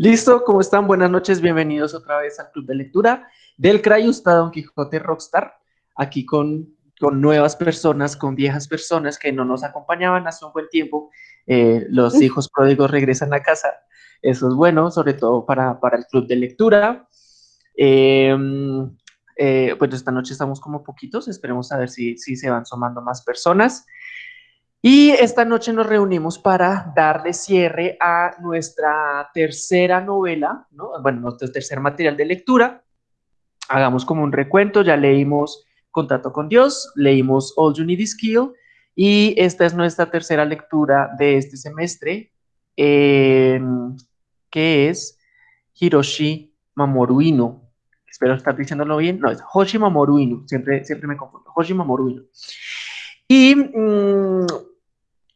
Listo, ¿cómo están? Buenas noches, bienvenidos otra vez al Club de Lectura del Crayusta Don Quijote Rockstar, aquí con, con nuevas personas, con viejas personas que no nos acompañaban hace un buen tiempo. Eh, los hijos pródigos regresan a casa, eso es bueno, sobre todo para, para el Club de Lectura. Em, eh, pues esta noche estamos como poquitos, esperemos a ver si, si se van sumando más personas. Y esta noche nos reunimos para darle cierre a nuestra tercera novela, ¿no? bueno, nuestro tercer material de lectura. Hagamos como un recuento, ya leímos Contacto con Dios, leímos All You Need Is Kill, y esta es nuestra tercera lectura de este semestre, em, que es Hiroshi Mamoru Espero estar diciéndolo bien. No, es Hoshi Mamoru Siempre, siempre me confundo. Hoshi Mamoru Y mm,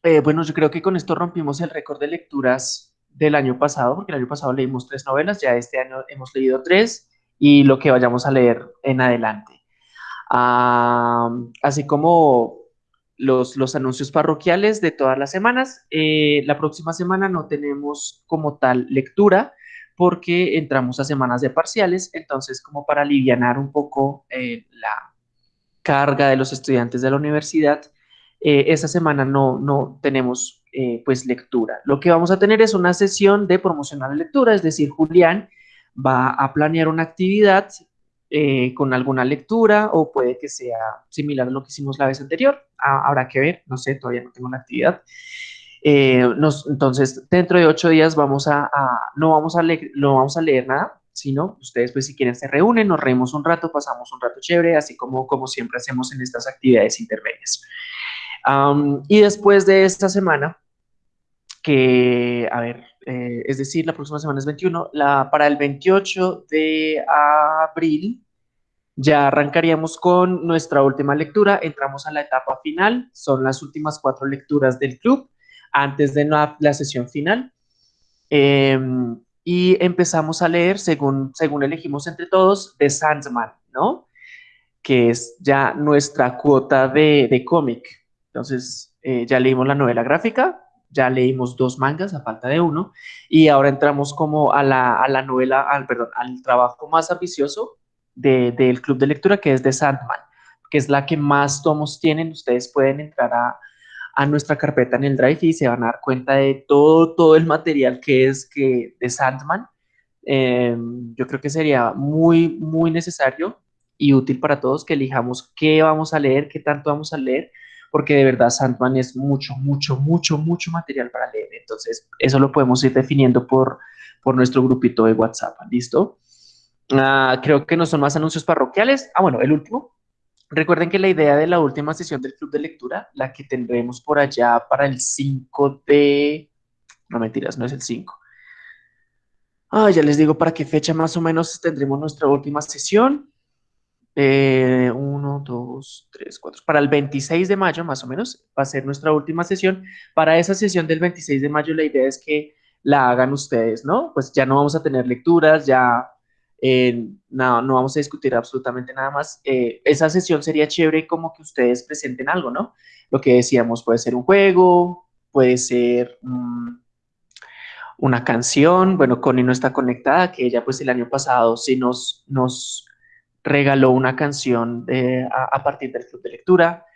eh, bueno, yo creo que con esto rompimos el récord de lecturas del año pasado, porque el año pasado leímos tres novelas, ya este año hemos leído tres y lo que vayamos a leer en adelante. así como los, los, anuncios parroquiales de todas las semanas, eh, la próxima semana no tenemos como tal lectura porque entramos a semanas de parciales, entonces como para aliviar un poco eh, la carga de los estudiantes de la universidad, eh, esta semana no, no tenemos eh, pues lectura. Lo que vamos a tener es una sesión de promocionar lectura, es decir, Julián va a planear una actividad eh, con alguna lectura o puede que sea similar a lo que hicimos la vez anterior. Ah, habrá que ver, no sé, todavía no tengo la actividad. entonces, dentro de ocho días vamos a, no, vamos a leer, no vamos a leer nada, sino ustedes pues si quieren se reúnen, nos reímos un rato, pasamos un rato chévere, así como, como siempre hacemos en estas actividades intermedias y después de esta semana, que, a ver, eh, es decir, la próxima semana es 21, la, para el 28 de abril ya arrancaríamos con nuestra última lectura, entramos a la etapa final, son las últimas cuatro lecturas del club antes de la, sesión final. Em, y empezamos a leer, según, según elegimos entre todos, The Sandman, ¿no? Que es ya nuestra cuota de, de cómic. Entonces, eh, ya leímos la novela gráfica, ya leímos dos mangas a falta de uno, y ahora entramos como a la, a la novela, al, perdón, al trabajo más ambicioso del club de lectura, que es de Sandman, que es la que más tomos tienen. Ustedes pueden entrar a, a nuestra carpeta en el Drive y se van a dar cuenta de todo, todo el material que es que de Sandman. Em, yo creo que sería muy, muy necesario y útil para todos que elijamos qué vamos a leer, qué tanto vamos a leer, porque de verdad Sandman es mucho, mucho, mucho, mucho material para leer. Entonces, eso lo podemos ir definiendo por, por nuestro grupito de WhatsApp, ¿listo? Ah, creo que no son más anuncios parroquiales. Ah, bueno, el último. Recuerden que la idea de la última sesión del club de lectura, la que tendremos por allá para el 5 de... No mentiras, no es el 5. Ah, ya les digo para qué fecha más o menos tendremos nuestra última sesión. Eh, uno, dos, tres, cuatro. Para el 26 de mayo, más o menos, va a ser nuestra última sesión. Para esa sesión del 26 de mayo, la idea es que la hagan ustedes, ¿no? Pues ya no vamos a tener lecturas, ya eh, no, no vamos a discutir absolutamente nada más. Eh, esa sesión sería chévere como que ustedes presenten algo, ¿no? Lo que decíamos, puede ser un juego, puede ser una canción. Bueno, Connie no está conectada, que ella pues el año pasado sí nos, nos regaló una canción eh, a, partir del club de lectura.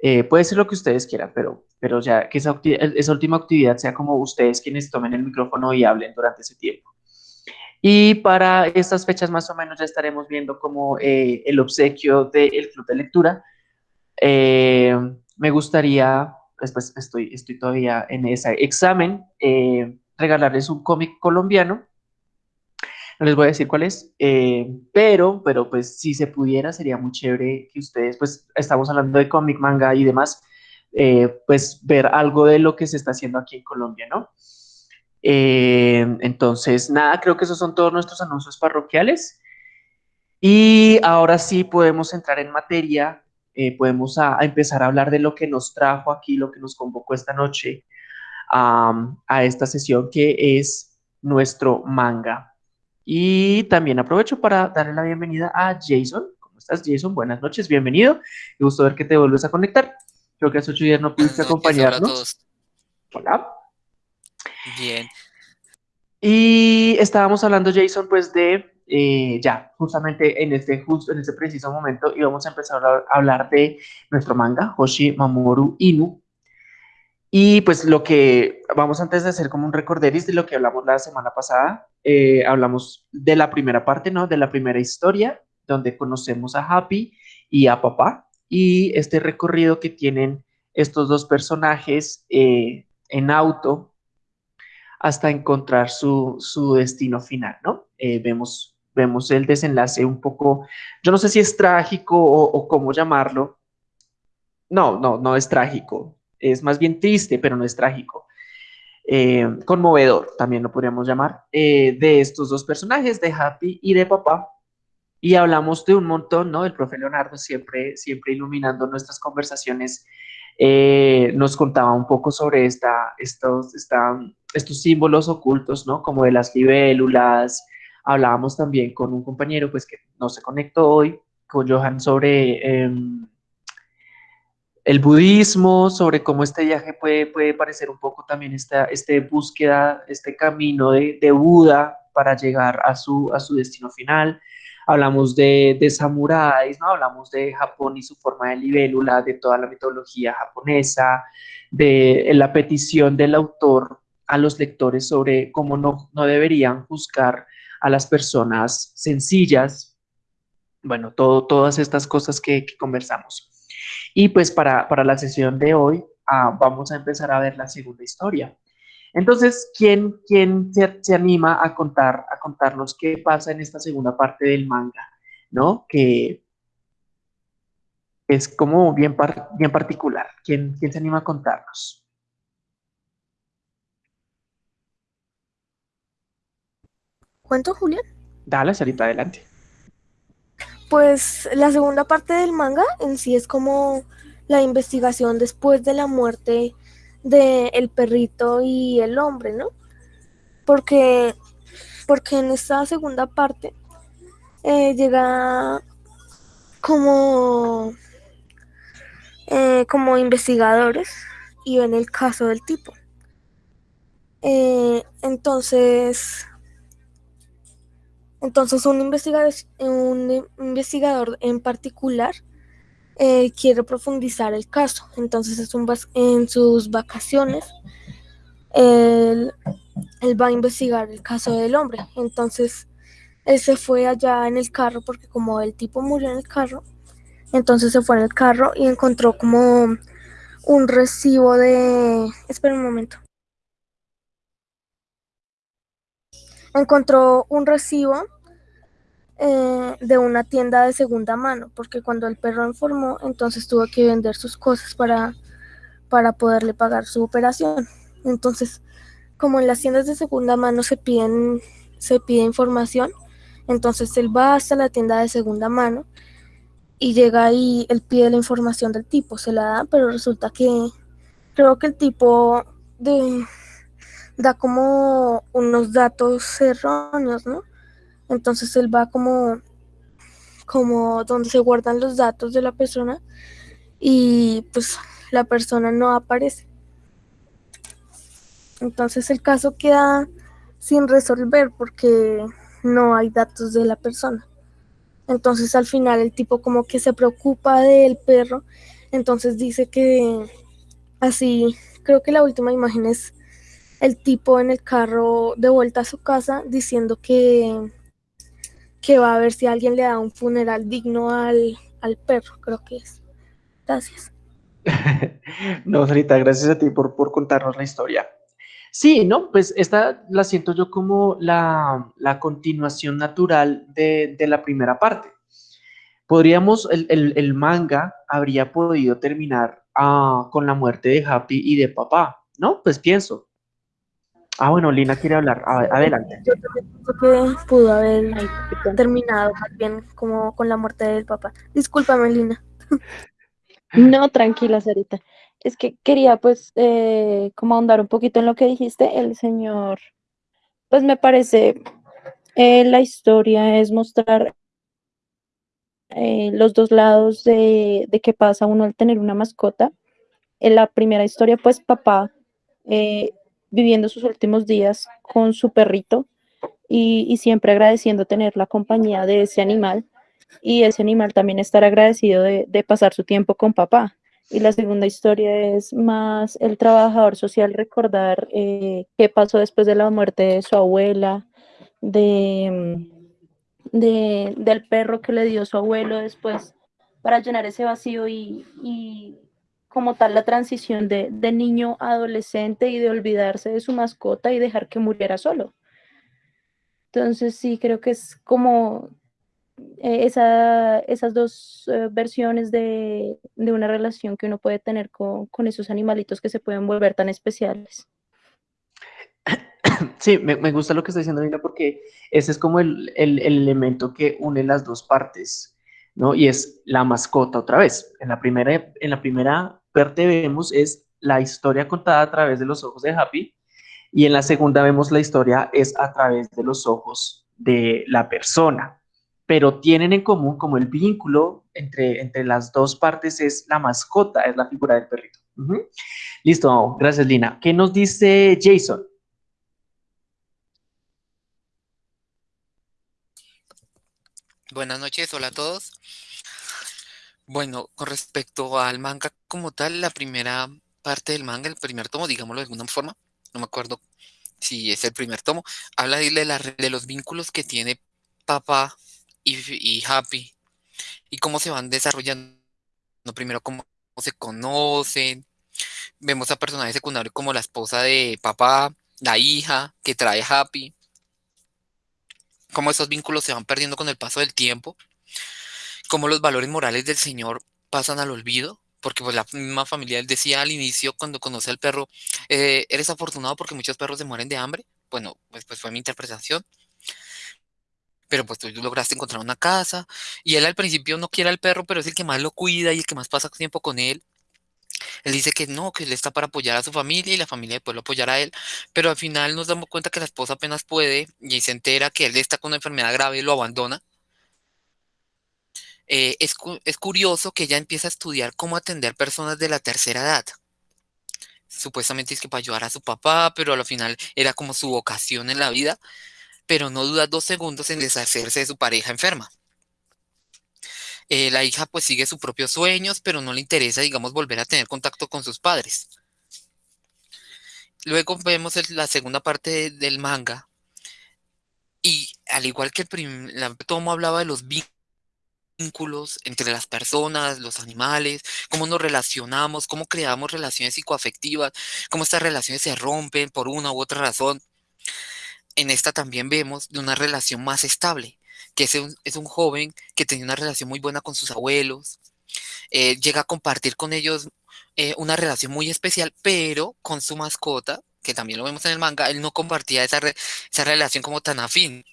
Eh, puede ser lo que ustedes quieran, pero, pero ya que esa, esa, última actividad sea como ustedes quienes tomen el micrófono y hablen durante ese tiempo. Y para estas fechas más o menos ya estaremos viendo como eh, el obsequio del club de lectura. me gustaría, después estoy, estoy todavía en ese examen, regalarles un cómic colombiano no les voy a decir cuál es, eh, pero, pero pues si se pudiera sería muy chévere que ustedes, pues estamos hablando de cómic, manga y demás, eh, pues ver algo de lo que se está haciendo aquí en Colombia, ¿no? Eh, entonces, nada, creo que esos son todos nuestros anuncios parroquiales. Y ahora sí podemos entrar en materia, podemos a, empezar a hablar de lo que nos trajo aquí, lo que nos convocó esta noche a esta sesión, que es nuestro manga. Y también aprovecho para darle la bienvenida a Jason. ¿Cómo estás, Jason? Buenas noches, bienvenido. Me gusto ver que te vuelves a conectar. Creo que hace ocho días no pudiste acompañarnos. Hola, Bien. Y estábamos hablando, Jason, pues de, eh, ya, justamente en este, justo en este preciso momento íbamos a empezar a hablar de nuestro manga, Hoshi Mamoru Inu. Y pues lo que vamos antes de hacer como un recorderis de lo que hablamos la semana pasada, eh, hablamos de la primera parte, ¿no? De la primera historia, donde conocemos a Happy y a Papá, y este recorrido que tienen estos dos personajes eh, en auto hasta encontrar su, destino final, ¿no? Eh, vemos, vemos el desenlace un poco, yo no sé si es trágico o, cómo llamarlo. No, no, no es trágico. Es más bien triste, pero no es trágico. Eh, conmovedor, también lo podríamos llamar, eh, de estos dos personajes, de Happy y de Papá. Y hablamos de un montón, ¿no? El profe Leonardo siempre, siempre iluminando nuestras conversaciones, nos contaba un poco sobre esta, estos, esta, estos símbolos ocultos, ¿no? Como de las libélulas. Hablábamos también con un compañero, pues que no se conectó hoy, con Johan sobre em, el budismo, sobre cómo este viaje puede, puede parecer un poco también esta este búsqueda, este camino de, de Buda para llegar a su, a su destino final. Hablamos de, de samuráis, ¿no? Hablamos de Japón y su forma de libélula, de toda la mitología japonesa, de la petición del autor a los lectores sobre cómo no, no deberían juzgar a las personas sencillas. Bueno, todo, todas estas cosas que, conversamos. Y pues para, para, la sesión de hoy ah, vamos a empezar a ver la segunda historia. Entonces, ¿quién, quién se, anima a contar, a contarnos qué pasa en esta segunda parte del manga? ¿No? Que es como bien, bien particular. ¿Quién, ¿Quién se anima a contarnos? ¿Cuento, Julián? Dale, Sarita, adelante. Pues la segunda parte del manga en sí es como la investigación después de la muerte del el perrito y el hombre, ¿no? Porque, porque en esta segunda parte eh, llega como, eh, como investigadores y ven el caso del tipo. Eh, entonces, entonces un investigador, un investigador en particular eh, quiere profundizar el caso. Entonces en sus vacaciones él, va a investigar el caso del hombre. Entonces él se fue allá en el carro porque como el tipo murió en el carro, entonces se fue en el carro y encontró como un recibo de... Espera un momento. Encontró un recibo eh, de una tienda de segunda mano, porque cuando el perro enfermó, entonces tuvo que vender sus cosas para, para poderle pagar su operación. Entonces, como en las tiendas de segunda mano se piden, se pide información, entonces él va hasta la tienda de segunda mano y llega ahí, él pide la información del tipo, se la da, pero resulta que creo que el tipo de, da como unos datos erróneos, ¿no? Entonces él va como, como donde se guardan los datos de la persona y pues la persona no aparece. Entonces el caso queda sin resolver porque no hay datos de la persona. Entonces al final el tipo como que se preocupa del perro, entonces dice que así, creo que la última imagen es el tipo en el carro de vuelta a su casa diciendo que que va a ver si alguien le da un funeral digno al, perro, creo que es. Gracias. no, Sarita, gracias a ti por, por contarnos la historia. Sí, ¿no? Pues esta la siento yo como la, continuación natural de, la primera parte. Podríamos, el, manga habría podido terminar ah, con la muerte de Happy y de papá, ¿no? Pues pienso, Ah, bueno, Lina quiere hablar. Adelante. Yo también pienso que pudo haber terminado más bien como con la muerte del papá. Discúlpame, Lina. No, tranquila, Sarita. Es que quería pues eh, como ahondar un poquito en lo que dijiste. El señor, pues me parece, eh, la historia es mostrar eh, los dos lados de, de qué pasa uno al tener una mascota. En la primera historia, pues papá viviendo sus últimos días con su perrito y, siempre agradeciendo tener la compañía de ese animal y ese animal también estar agradecido de, pasar su tiempo con papá. Y la segunda historia es más el trabajador social recordar eh, qué pasó después de la muerte de su abuela, de, de, del perro que le dio su abuelo después para llenar ese vacío y como tal la transición de, de, niño a adolescente y de olvidarse de su mascota y dejar que muriera solo. Entonces sí, creo que es como eh, esa, esas dos eh, versiones de, de, una relación que uno puede tener con, con, esos animalitos que se pueden volver tan especiales. Sí, me, gusta lo que está diciendo Nina porque ese es como el, el, el elemento que une las dos partes, ¿no? Y es la mascota otra vez. En la primera, en la primera parte vemos es la historia contada a través de los ojos de Happy y en la segunda vemos la historia es a través de los ojos de la persona, pero tienen en común como el vínculo entre, entre las dos partes es la mascota, es la figura del perrito. Listo, gracias Lina. ¿Qué nos dice Jason? Buenas noches, hola a todos. Bueno, con respecto al manga como tal, la primera parte del manga, el primer tomo, digámoslo de alguna forma, no me acuerdo si es el primer tomo, habla de, de los vínculos que tiene papá y, Happy y cómo se van desarrollando. Primero, cómo se conocen. Vemos a personajes secundarios como la esposa de papá, la hija que trae Happy. Cómo esos vínculos se van perdiendo con el paso del tiempo. Cómo los valores morales del Señor pasan al olvido porque pues la misma familia, él decía al inicio cuando conoce al perro, eh, eres afortunado porque muchos perros se mueren de hambre. Bueno, pues, pues fue mi interpretación. Pero pues tú lograste encontrar una casa y él al principio no quiere al perro, pero es el que más lo cuida y el que más pasa tiempo con él. Él dice que no, que él está para apoyar a su familia y la familia después lo apoyará a él, pero al final nos damos cuenta que la esposa apenas puede y se entera que él está con una enfermedad grave y lo abandona eh, es, curioso que ella empieza a estudiar cómo atender personas de la tercera edad. Supuestamente es que para ayudar a su papá, pero al final era como su vocación en la vida, pero no duda dos segundos en deshacerse de su pareja enferma. Eh, la hija pues sigue sus propios sueños, pero no le interesa, digamos, volver a tener contacto con sus padres. Luego vemos la segunda parte del manga. Y al igual que el primer tomo hablaba de los vínculos vínculos entre las personas, los animales, cómo nos relacionamos, cómo creamos relaciones psicoafectivas, cómo estas relaciones se rompen por una u otra razón. En esta también vemos de una relación más estable, que es un, es un joven que tenía una relación muy buena con sus abuelos, eh, llega a compartir con ellos eh, una relación muy especial, pero con su mascota, que también lo vemos en el manga, él no compartía esa, esa relación como tan afín.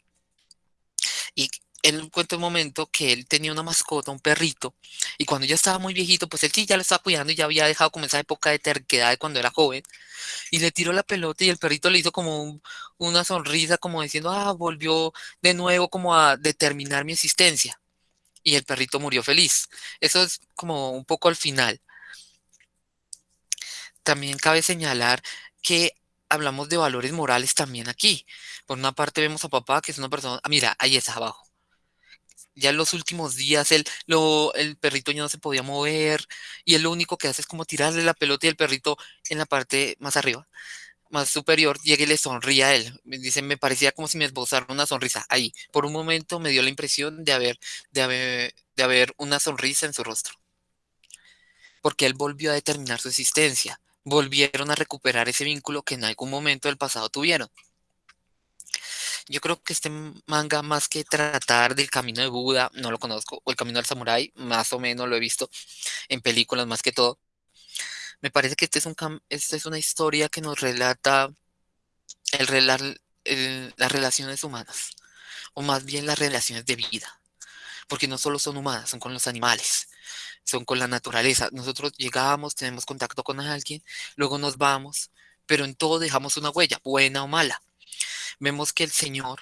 Y él cuenta un momento que él tenía una mascota, un perrito, y cuando ya estaba muy viejito, pues él sí ya lo estaba cuidando y ya había dejado como esa época de terquedad de cuando era joven, y le tiró la pelota y el perrito le hizo como una sonrisa, como diciendo, ah, volvió de nuevo como a determinar mi existencia. Y el perrito murió feliz. Eso es como un poco al final. También cabe señalar que hablamos de valores morales también aquí. Por una parte vemos a papá, que es una persona, ah, mira, ahí está abajo ya en los últimos días él, lo, el perrito ya no se podía mover y él lo único que hace es como tirarle la pelota y el perrito en la parte más arriba, más superior, llega y le sonríe a él. Me dice, me parecía como si me esbozara una sonrisa ahí. Por un momento me dio la impresión de haber, de haber, de haber una sonrisa en su rostro. Porque él volvió a determinar su existencia. Volvieron a recuperar ese vínculo que en algún momento del pasado tuvieron. Yo creo que este manga, más que tratar del camino de Buda, no lo conozco, o el camino del samurái, más o menos lo he visto en películas más que todo. Me parece que este es, un esta es una historia que nos relata el, las relaciones humanas, o más bien las relaciones de vida, porque no solo son humanas, son con los animales, son con la naturaleza. Nosotros llegamos, tenemos contacto con alguien, luego nos vamos, pero en todo dejamos una huella, buena o mala vemos que el Señor,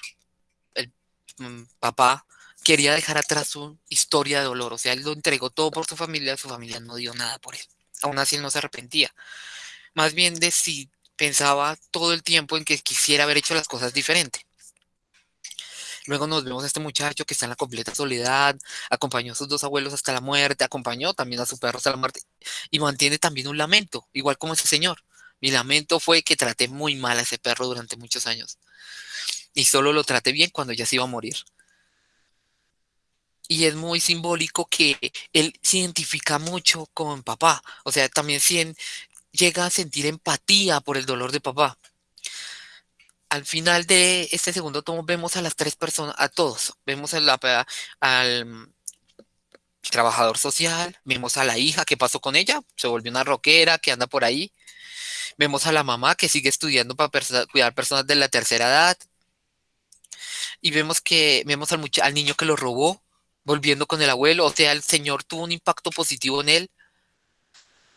el mm, papá, quería dejar atrás su historia de dolor. O sea, él lo entregó todo por su familia, su familia no dio nada por él. Aún así él no se arrepentía. Más bien pensaba todo el tiempo en que quisiera haber hecho las cosas diferente. Luego nos vemos a este muchacho que está en la completa soledad, acompañó a sus dos abuelos hasta la muerte, acompañó también a su perro hasta la muerte y mantiene también un lamento, igual como ese señor. Mi lamento fue que traté muy mal a ese perro durante muchos años y solo lo traté bien cuando ya se iba a morir. Y es muy simbólico que él se identifica mucho con papá, o sea, también llega a sentir empatía por el dolor de papá al final de este segundo tomo vemos a las tres personas, a todos. Vemos al trabajador social, vemos a la hija, ¿qué pasó con ella? Se volvió una roquera que anda por ahí. Vemos a la mamá que sigue estudiando para cuidar personas de la tercera edad. Y vemos que vemos al, niño que lo robó, volviendo con el abuelo. O sea, el señor tuvo un impacto positivo en él.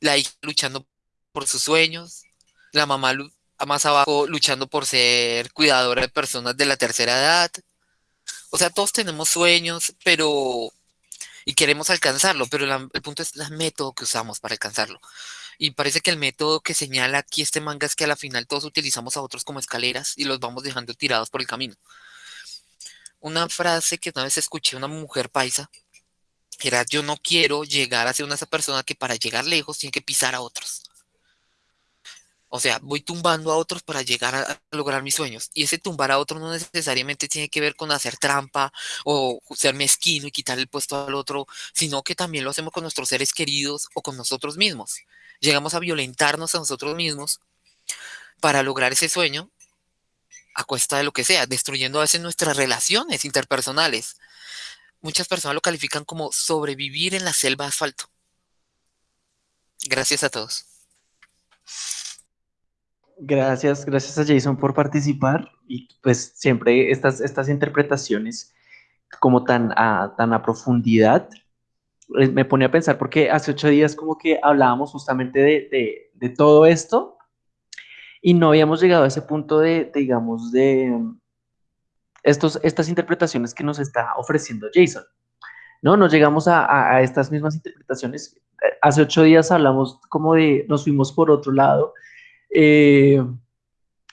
La hija luchando por sus sueños. La mamá más abajo luchando por ser cuidadora de personas de la tercera edad. O sea, todos tenemos sueños, pero... Y queremos alcanzarlo, pero el punto es el método que usamos para alcanzarlo. Y parece que el método que señala aquí este manga es que a la final todos utilizamos a otros como escaleras y los vamos dejando tirados por el camino. Una frase que una vez escuché una mujer paisa era, yo no quiero llegar a ser una esa persona que para llegar lejos tiene que pisar a otros. O sea, voy tumbando a otros para llegar a, lograr mis sueños. Y ese tumbar a otros no necesariamente tiene que ver con hacer trampa o ser mezquino y quitar el puesto al otro, sino que también lo hacemos con nuestros seres queridos o con nosotros mismos. Llegamos a violentarnos a nosotros mismos para lograr ese sueño a cuesta de lo que sea, destruyendo a veces nuestras relaciones interpersonales. Muchas personas lo califican como sobrevivir en la selva de asfalto. Gracias a todos. Gracias, gracias a Jason por participar y pues siempre estas, estas interpretaciones como tan a, tan a profundidad eh, me pone a pensar porque hace ocho días como que hablábamos justamente de, de, todo esto y no habíamos llegado a ese punto de, digamos, de estos, estas interpretaciones que nos está ofreciendo Jason. No, nos llegamos a, a estas mismas interpretaciones. Hace ocho días hablamos como de, nos fuimos por otro lado eh,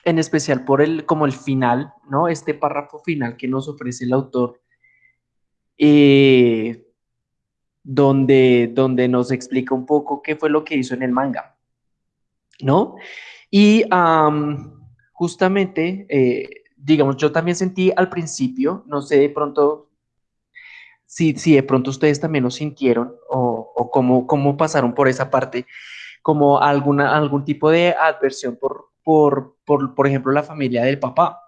en especial por el, como el final, ¿no? Este párrafo final que nos ofrece el autor, eh, donde, donde nos explica un poco qué fue lo que hizo en el manga, ¿no? Y justamente, eh, digamos, yo también sentí al principio, no sé de pronto si, si de pronto ustedes también lo sintieron o, o cómo, cómo pasaron por esa parte, como alguna, algún tipo de adversión por, por, por, por ejemplo, la familia del papá,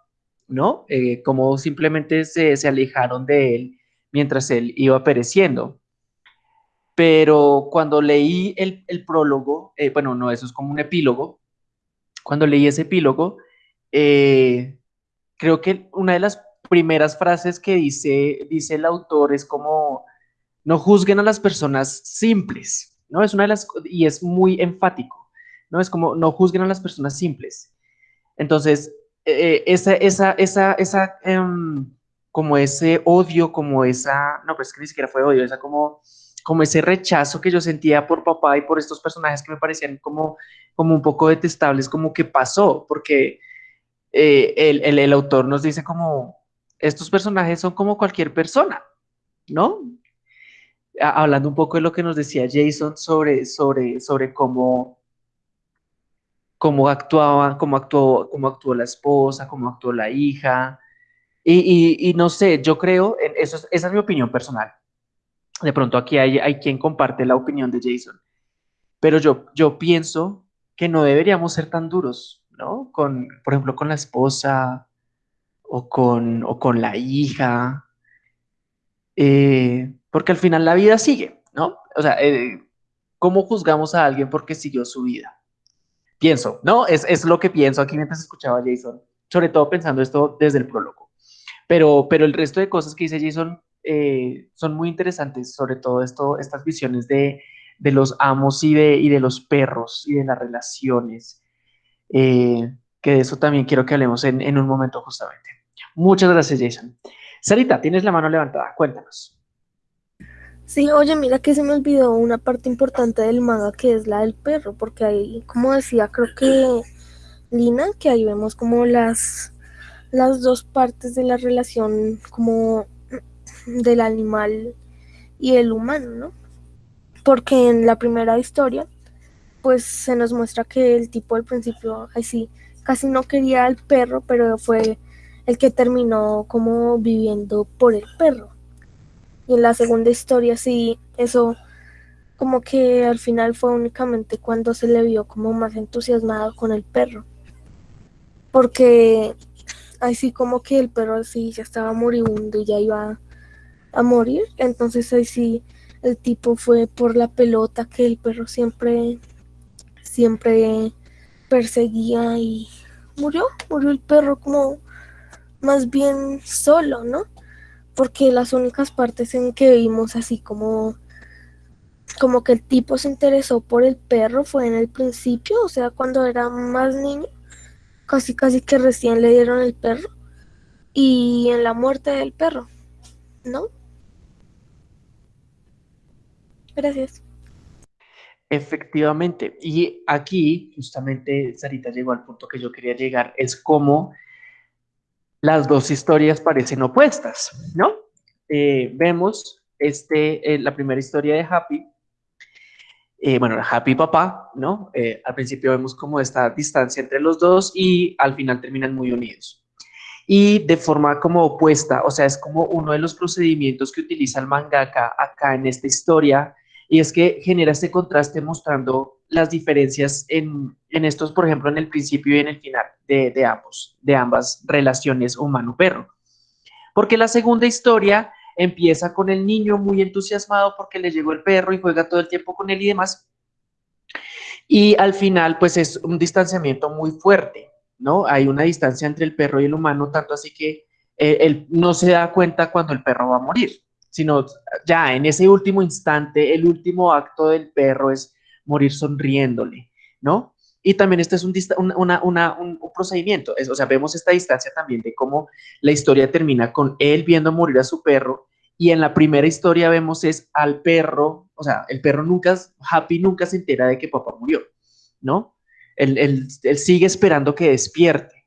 ¿no? Eh, como simplemente se, se alejaron de él mientras él iba pereciendo. Pero cuando leí el, el prólogo, eh, bueno, no, eso es como un epílogo, cuando leí ese epílogo, eh, creo que una de las primeras frases que dice, dice el autor es como, no juzguen a las personas simples, ¿no? Es una de las, y es muy enfático, ¿no? Es como, no juzguen a las personas simples. Entonces, eh, esa, esa, esa, esa, em, como ese odio, como esa, no, pues que ni siquiera fue odio, esa como, como ese rechazo que yo sentía por papá y por estos personajes que me parecían como, como un poco detestables, como que pasó, porque eh, el, el, el autor nos dice como, estos personajes son como cualquier persona, ¿no? Hablando un poco de lo que nos decía Jason sobre, sobre, sobre cómo, cómo actuaba, cómo actuó, cómo actuó la esposa, cómo actuó la hija. Y, no sé, yo creo, eso esa es mi opinión personal. De pronto aquí hay, hay quien comparte la opinión de Jason. Pero yo, yo pienso que no deberíamos ser tan duros, ¿no? Con, por ejemplo, con la esposa o con, o con la hija. Eh, porque al final la vida sigue, ¿no? O sea, eh, ¿cómo juzgamos a alguien porque siguió su vida? Pienso, ¿no? Es, es lo que pienso aquí mientras escuchaba a Jason, sobre todo pensando esto desde el prólogo. Pero, pero el resto de cosas que dice Jason eh, son muy interesantes, sobre todo esto, estas visiones de, de los amos y de, y de los perros y de las relaciones, eh, que de eso también quiero que hablemos en, en un momento justamente. Muchas gracias, Jason. Sarita, tienes la mano levantada, cuéntanos. Sí, oye, mira que se me olvidó una parte importante del manga que es la del perro, porque ahí, como decía, creo que Lina, que ahí vemos como las, las dos partes de la relación como del animal y el humano, ¿no? Porque en la primera historia, pues se nos muestra que el tipo al principio, así, casi no quería al perro, pero fue el que terminó como viviendo por el perro. Y en la segunda historia, sí, eso como que al final fue únicamente cuando se le vio como más entusiasmado con el perro. Porque así como que el perro sí ya estaba moribundo y ya iba a morir. Entonces ahí sí el tipo fue por la pelota que el perro siempre, siempre perseguía y murió, murió el perro como más bien solo, ¿no? Porque las únicas partes en que vimos así como como que el tipo se interesó por el perro fue en el principio, o sea, cuando era más niño, casi casi que recién le dieron el perro y en la muerte del perro, ¿no? Gracias. Efectivamente. Y aquí, justamente, Sarita llegó al punto que yo quería llegar, es como las dos historias parecen opuestas, ¿no? Eh, vemos este, eh, la primera historia de Happy, eh, bueno, Happy Papá, ¿no? al principio vemos como esta distancia entre los dos y al final terminan muy unidos. Y de forma como opuesta, o sea, es como uno de los procedimientos que utiliza el mangaka acá en esta historia, y es que genera este contraste mostrando las diferencias en, estos, por ejemplo, en el principio y en el final de, ambos, de ambas relaciones humano-perro. Porque la segunda historia empieza con el niño muy entusiasmado porque le llegó el perro y juega todo el tiempo con él y demás. Y al final, pues es un distanciamiento muy fuerte, ¿no? Hay una distancia entre el perro y el humano, tanto así que eh, él no se da cuenta cuando el perro va a morir sino ya en ese último instante, el último acto del perro es morir sonriéndole, ¿no? Y también este es un, un, procedimiento, o sea, vemos esta distancia también de cómo la historia termina con él viendo morir a su perro y en la primera historia vemos es al perro, o sea, el perro nunca, Happy nunca se entera de que papá murió, ¿no? Él, sigue esperando que despierte.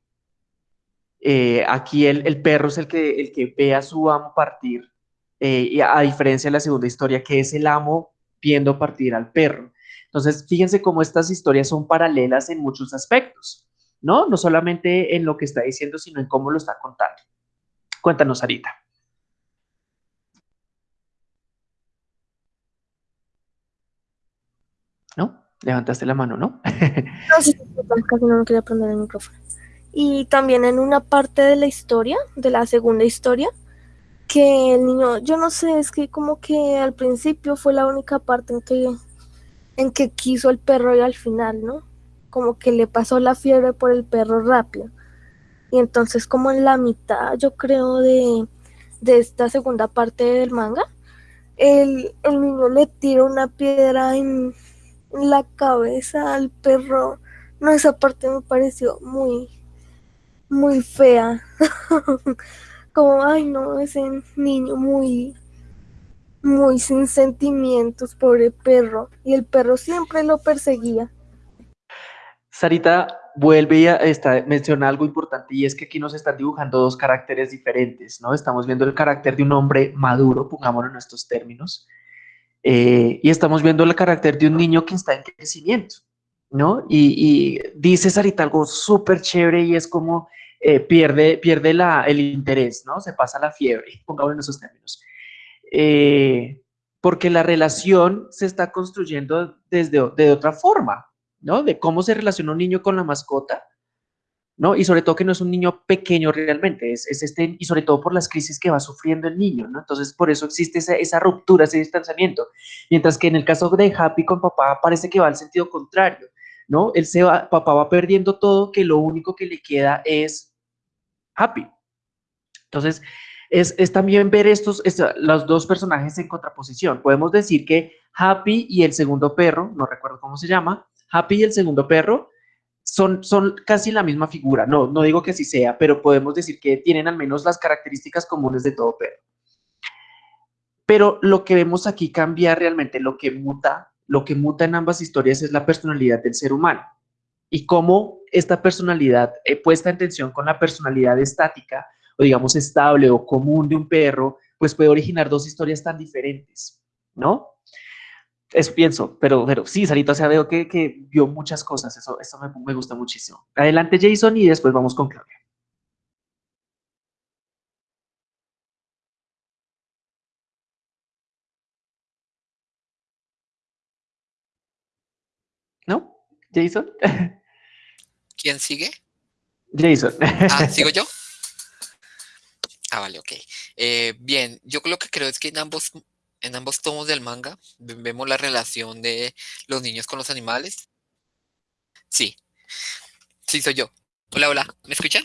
Eh, aquí el, el, perro es el que, el que ve a su amo partir eh, a, diferencia de la segunda historia, que es el amo viendo partir al perro. Entonces, fíjense cómo estas historias son paralelas en muchos aspectos, ¿no? No solamente en lo que está diciendo, sino en cómo lo está contando. Cuéntanos, Arita. ¿No? Levantaste la mano, ¿no? no, sí, casi no quería prender el micrófono. Y también en una parte de la historia, de la segunda historia, que el niño, yo no sé, es que como que al principio fue la única parte en que, en que quiso el perro y al final, ¿no? Como que le pasó la fiebre por el perro rápido. Y entonces como en la mitad, yo creo, de, de esta segunda parte del manga, el, el niño le tira una piedra en, la cabeza al perro. No, esa parte me pareció muy, muy fea. como, ay no, ese niño muy, muy sin sentimientos, pobre perro. Y el perro siempre lo perseguía. Sarita vuelve a esta, menciona algo importante y es que aquí nos están dibujando dos caracteres diferentes, ¿no? Estamos viendo el carácter de un hombre maduro, pongámoslo en estos términos, eh, y estamos viendo el carácter de un niño que está en crecimiento, ¿no? Y, y dice Sarita algo súper chévere y es como eh, pierde, pierde la, el interés, ¿no? Se pasa la fiebre, pongámoslo en esos términos. Eh, porque la relación se está construyendo desde de otra forma, ¿no? De cómo se relaciona un niño con la mascota, ¿no? Y sobre todo que no es un niño pequeño realmente, es, es este, y sobre todo por las crisis que va sufriendo el niño, ¿no? Entonces, por eso existe esa, esa ruptura, ese distanciamiento. Mientras que en el caso de Happy con papá parece que va al sentido contrario, ¿no? Él se va, papá va perdiendo todo, que lo único que le queda es happy. Entonces, es, también ver estos, los dos personajes en contraposición. Podemos decir que Happy y el segundo perro, no recuerdo cómo se llama, Happy y el segundo perro son, son casi la misma figura. No, no digo que así sea, pero podemos decir que tienen al menos las características comunes de todo perro. Pero lo que vemos aquí cambia realmente, lo que muta, lo que muta en ambas historias es la personalidad del ser humano. Y cómo esta personalidad eh, puesta en tensión con la personalidad estática o digamos estable o común de un perro, pues puede originar dos historias tan diferentes, ¿no? Eso pienso, pero, sí, Sarita, o sea, veo que, que vio muchas cosas, eso, eso me, me gusta muchísimo. Adelante Jason y después vamos con Claudia. ¿No? ¿Jason? ¿Quién sigue? Jason. Ah, ¿sigo yo? Ah, vale, ok. Eh, bien, yo lo que creo es que en ambos, en ambos tomos del manga vemos la relación de los niños con los animales. Sí, sí, soy yo. Hola, hola, ¿me escuchan?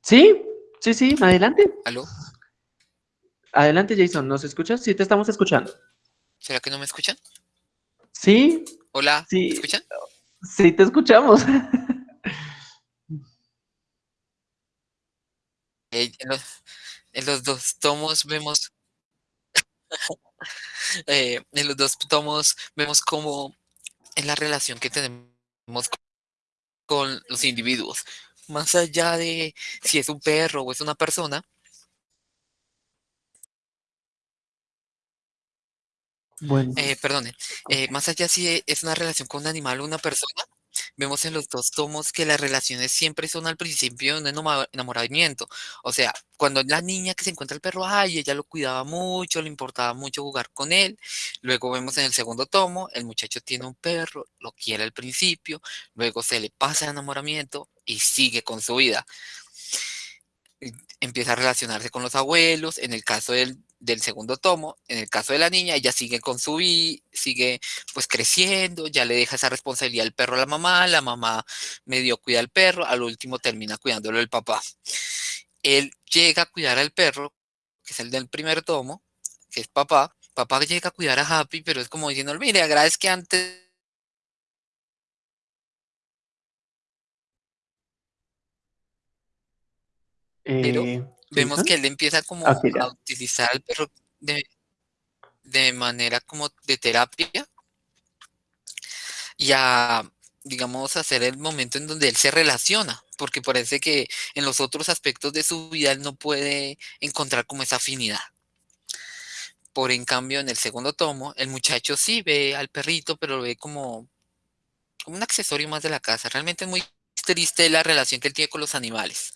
Sí, sí, sí, adelante. ¿Aló? Adelante, Jason, ¿nos escuchas? Sí, te estamos escuchando. ¿Será que no me escuchan? Sí, Hola, Sí. ¿me escuchan? Sí, te escuchamos. Eh, en, los, dos tomos vemos, eh, en los dos tomos vemos cómo es la relación que tenemos con los individuos. Más allá de si es un perro o es una persona, Bueno, eh, perdone, eh, más allá si es una relación con un animal o una persona, vemos en los dos tomos que las relaciones siempre son al principio un enoma- enamoramiento. O sea, cuando la niña que se encuentra el perro, ay, ella lo cuidaba mucho, le importaba mucho jugar con él. Luego vemos en el segundo tomo, el muchacho tiene un perro, lo quiere al principio, luego se le pasa el enamoramiento y sigue con su vida. Empieza a relacionarse con los abuelos, en el caso del, del segundo tomo, en el caso de la niña, ella sigue con su vida, sigue pues creciendo, ya le deja esa responsabilidad al perro a la mamá, la mamá medio cuida al perro, al último termina cuidándolo el papá. Él llega a cuidar al perro, que es el del primer tomo, que es papá, papá llega a cuidar a Happy, pero es como diciendo, mire, agradezca que antes eh, vemos que él empieza como a utilizar al perro de, de manera como de terapia y a, digamos, hacer el momento en donde él se relaciona, porque parece que en los otros aspectos de su vida él no puede encontrar como esa afinidad. Por en cambio, en el segundo tomo, el muchacho sí ve al perrito, pero lo ve como, como un accesorio más de la casa. Realmente es muy triste la relación que él tiene con los animales.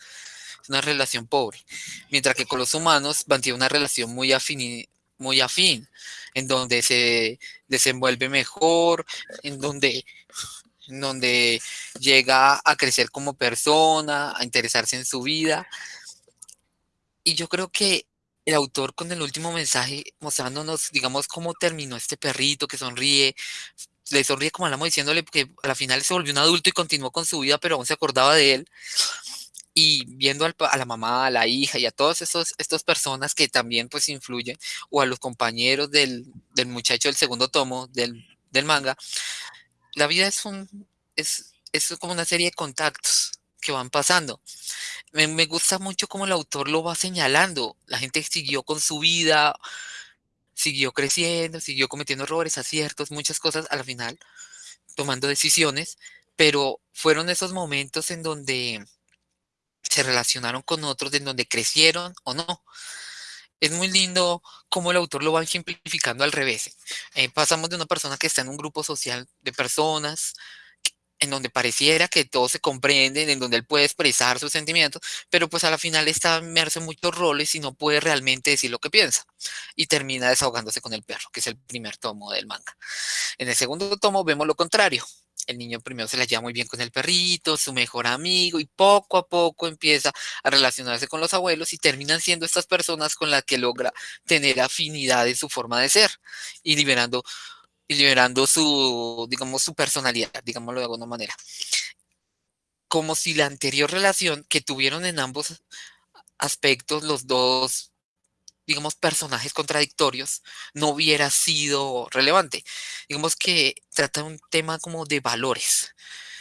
Una relación pobre. Mientras que con los humanos mantiene una relación muy afín, muy afín, en donde se desenvuelve mejor, en donde, en donde llega a crecer como persona, a interesarse en su vida. Y yo creo que el autor con el último mensaje mostrándonos, digamos, cómo terminó este perrito que sonríe, le sonríe como hablamos diciéndole que a la final se volvió un adulto y continuó con su vida, pero aún se acordaba de él. Y viendo al a la mamá, a la hija y a todas estas personas que también pues influyen, o a los compañeros del, del muchacho del segundo tomo del, del manga, la vida es un, es, es como una serie de contactos que van pasando. Me, me gusta mucho cómo el autor lo va señalando. La gente siguió con su vida, siguió creciendo, siguió cometiendo errores, aciertos, muchas cosas a la final, tomando decisiones, pero fueron esos momentos en donde se relacionaron con otros, en donde crecieron o no. Es muy lindo cómo el autor lo va ejemplificando al revés. Eh, pasamos de una persona que está en un grupo social de personas, en donde pareciera que todos se comprenden, en donde él puede expresar sus sentimientos, pero pues a la final está inmerso en muchos roles y no puede realmente decir lo que piensa. Y termina desahogándose con el perro, que es el primer tomo del manga. En el segundo tomo vemos lo contrario. El niño primero se la lleva muy bien con el perrito, su mejor amigo, y poco a poco empieza a relacionarse con los abuelos y terminan siendo estas personas con las que logra tener afinidad en su forma de ser y liberando y liberando su, digamos, su personalidad, digámoslo de alguna manera. Como si la anterior relación que tuvieron en ambos aspectos los dos, digamos, personajes contradictorios, no hubiera sido relevante. Digamos que trata un tema como de valores.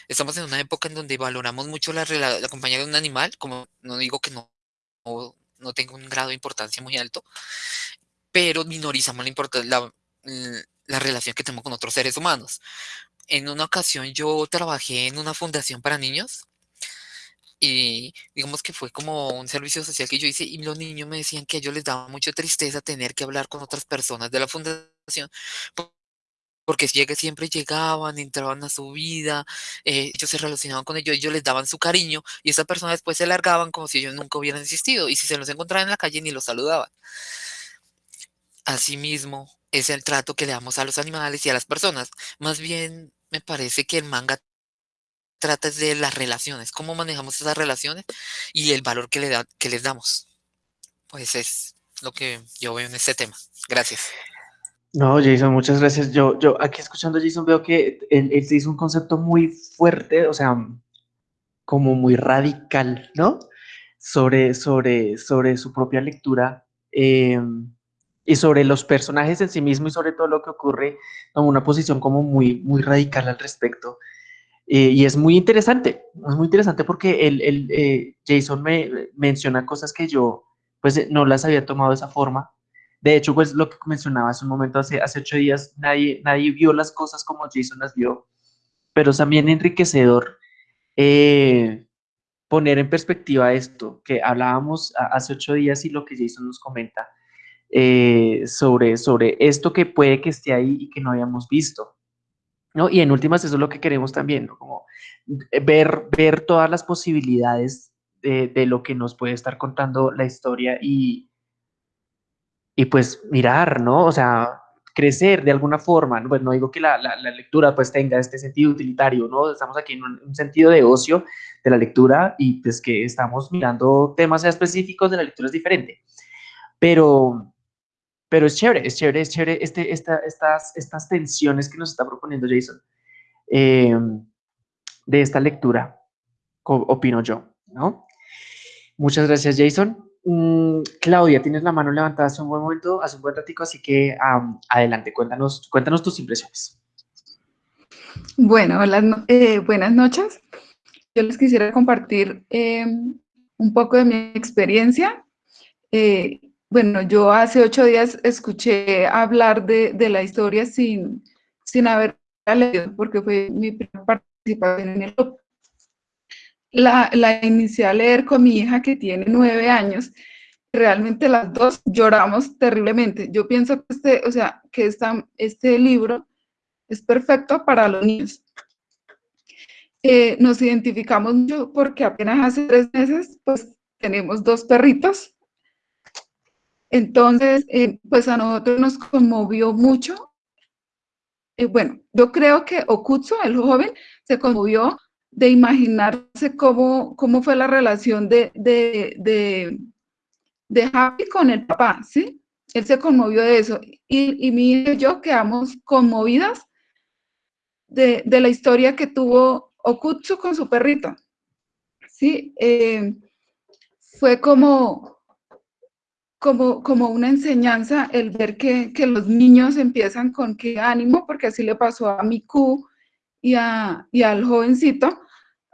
Estamos en una época en donde valoramos mucho la, la compañía de un animal, como no digo que no, no, tenga un grado de importancia muy alto, pero minorizamos la, la, la relación que tenemos con otros seres humanos. en una ocasión yo trabajé en una fundación para niños y digamos que fue como un servicio social que yo hice y los niños me decían que a ellos les daba mucha tristeza tener que hablar con otras personas de la fundación porque siempre llegaban, entraban a su vida, eh, ellos se relacionaban con ellos, ellos les daban su cariño y esas personas después se largaban como si ellos nunca hubieran existido y si se los encontraban en la calle ni los saludaban. Asimismo, es el trato que le damos a los animales y a las personas. Más bien, me parece que el manga trata de las relaciones, cómo manejamos esas relaciones y el valor que, le da, que les damos. Pues es lo que yo veo en este tema. Gracias. No, Jason, muchas gracias. Yo, yo aquí escuchando a Jason veo que él, él hizo un concepto muy fuerte, o sea, como muy radical, ¿no? Sobre, sobre, sobre su propia lectura. Eh, y sobre los personajes en sí mismo y sobre todo lo que ocurre, toma una posición como muy, muy radical al respecto. Eh, y es muy interesante, es muy interesante porque el, el eh, Jason me menciona cosas que yo pues no las había tomado de esa forma. De hecho, pues lo que mencionaba hace un momento, hace, hace ocho días, nadie, nadie vio las cosas como Jason las vio, pero también enriquecedor eh, poner en perspectiva esto que hablábamos hace ocho días y lo que Jason nos comenta eh, sobre, sobre esto que puede que esté ahí y que no hayamos visto. ¿No? Y en últimas eso es lo que queremos también, ¿no? como ver, ver todas las posibilidades de, de, lo que nos puede estar contando la historia y, y pues mirar, ¿no? O sea, crecer de alguna forma, ¿no? Pues no digo que la, la, la, lectura pues tenga este sentido utilitario, ¿no? Estamos aquí en un, un, sentido de ocio de la lectura y pues que estamos mirando temas específicos de la lectura es diferente. Pero, pero es chévere, es chévere, es chévere este, esta, estas, estas tensiones que nos está proponiendo Jason eh, de esta lectura, opino yo, ¿no? Muchas gracias, Jason. Mm, Claudia, tienes la mano levantada hace un buen momento, hace un buen ratico, así que adelante, cuéntanos, cuéntanos tus impresiones. Bueno, eh, buenas noches. Yo les quisiera compartir eh, un poco de mi experiencia. Eh, bueno, yo hace ocho días escuché hablar de, de la historia sin, sin haber leído, porque fue mi primera participación en el club. La, la inicié a leer con mi hija que tiene nueve años. Realmente las dos lloramos terriblemente. Yo pienso que este, o sea, que esta, este libro es perfecto para los niños. Eh, nos identificamos mucho porque apenas hace tres meses, pues tenemos dos perritos entonces, eh, pues a nosotros nos conmovió mucho. Eh, bueno, yo creo que Okutsu, el joven, se conmovió de imaginarse cómo, cómo fue la relación de, de, de, Happy con el papá, ¿sí? Él se conmovió de eso. Y, y mi y yo quedamos conmovidas de, de, la historia que tuvo Okutsu con su perrito. Sí, eh, fue como, como, como una enseñanza el ver que, que, los niños empiezan con qué ánimo, porque así le pasó a Miku y, a, y al jovencito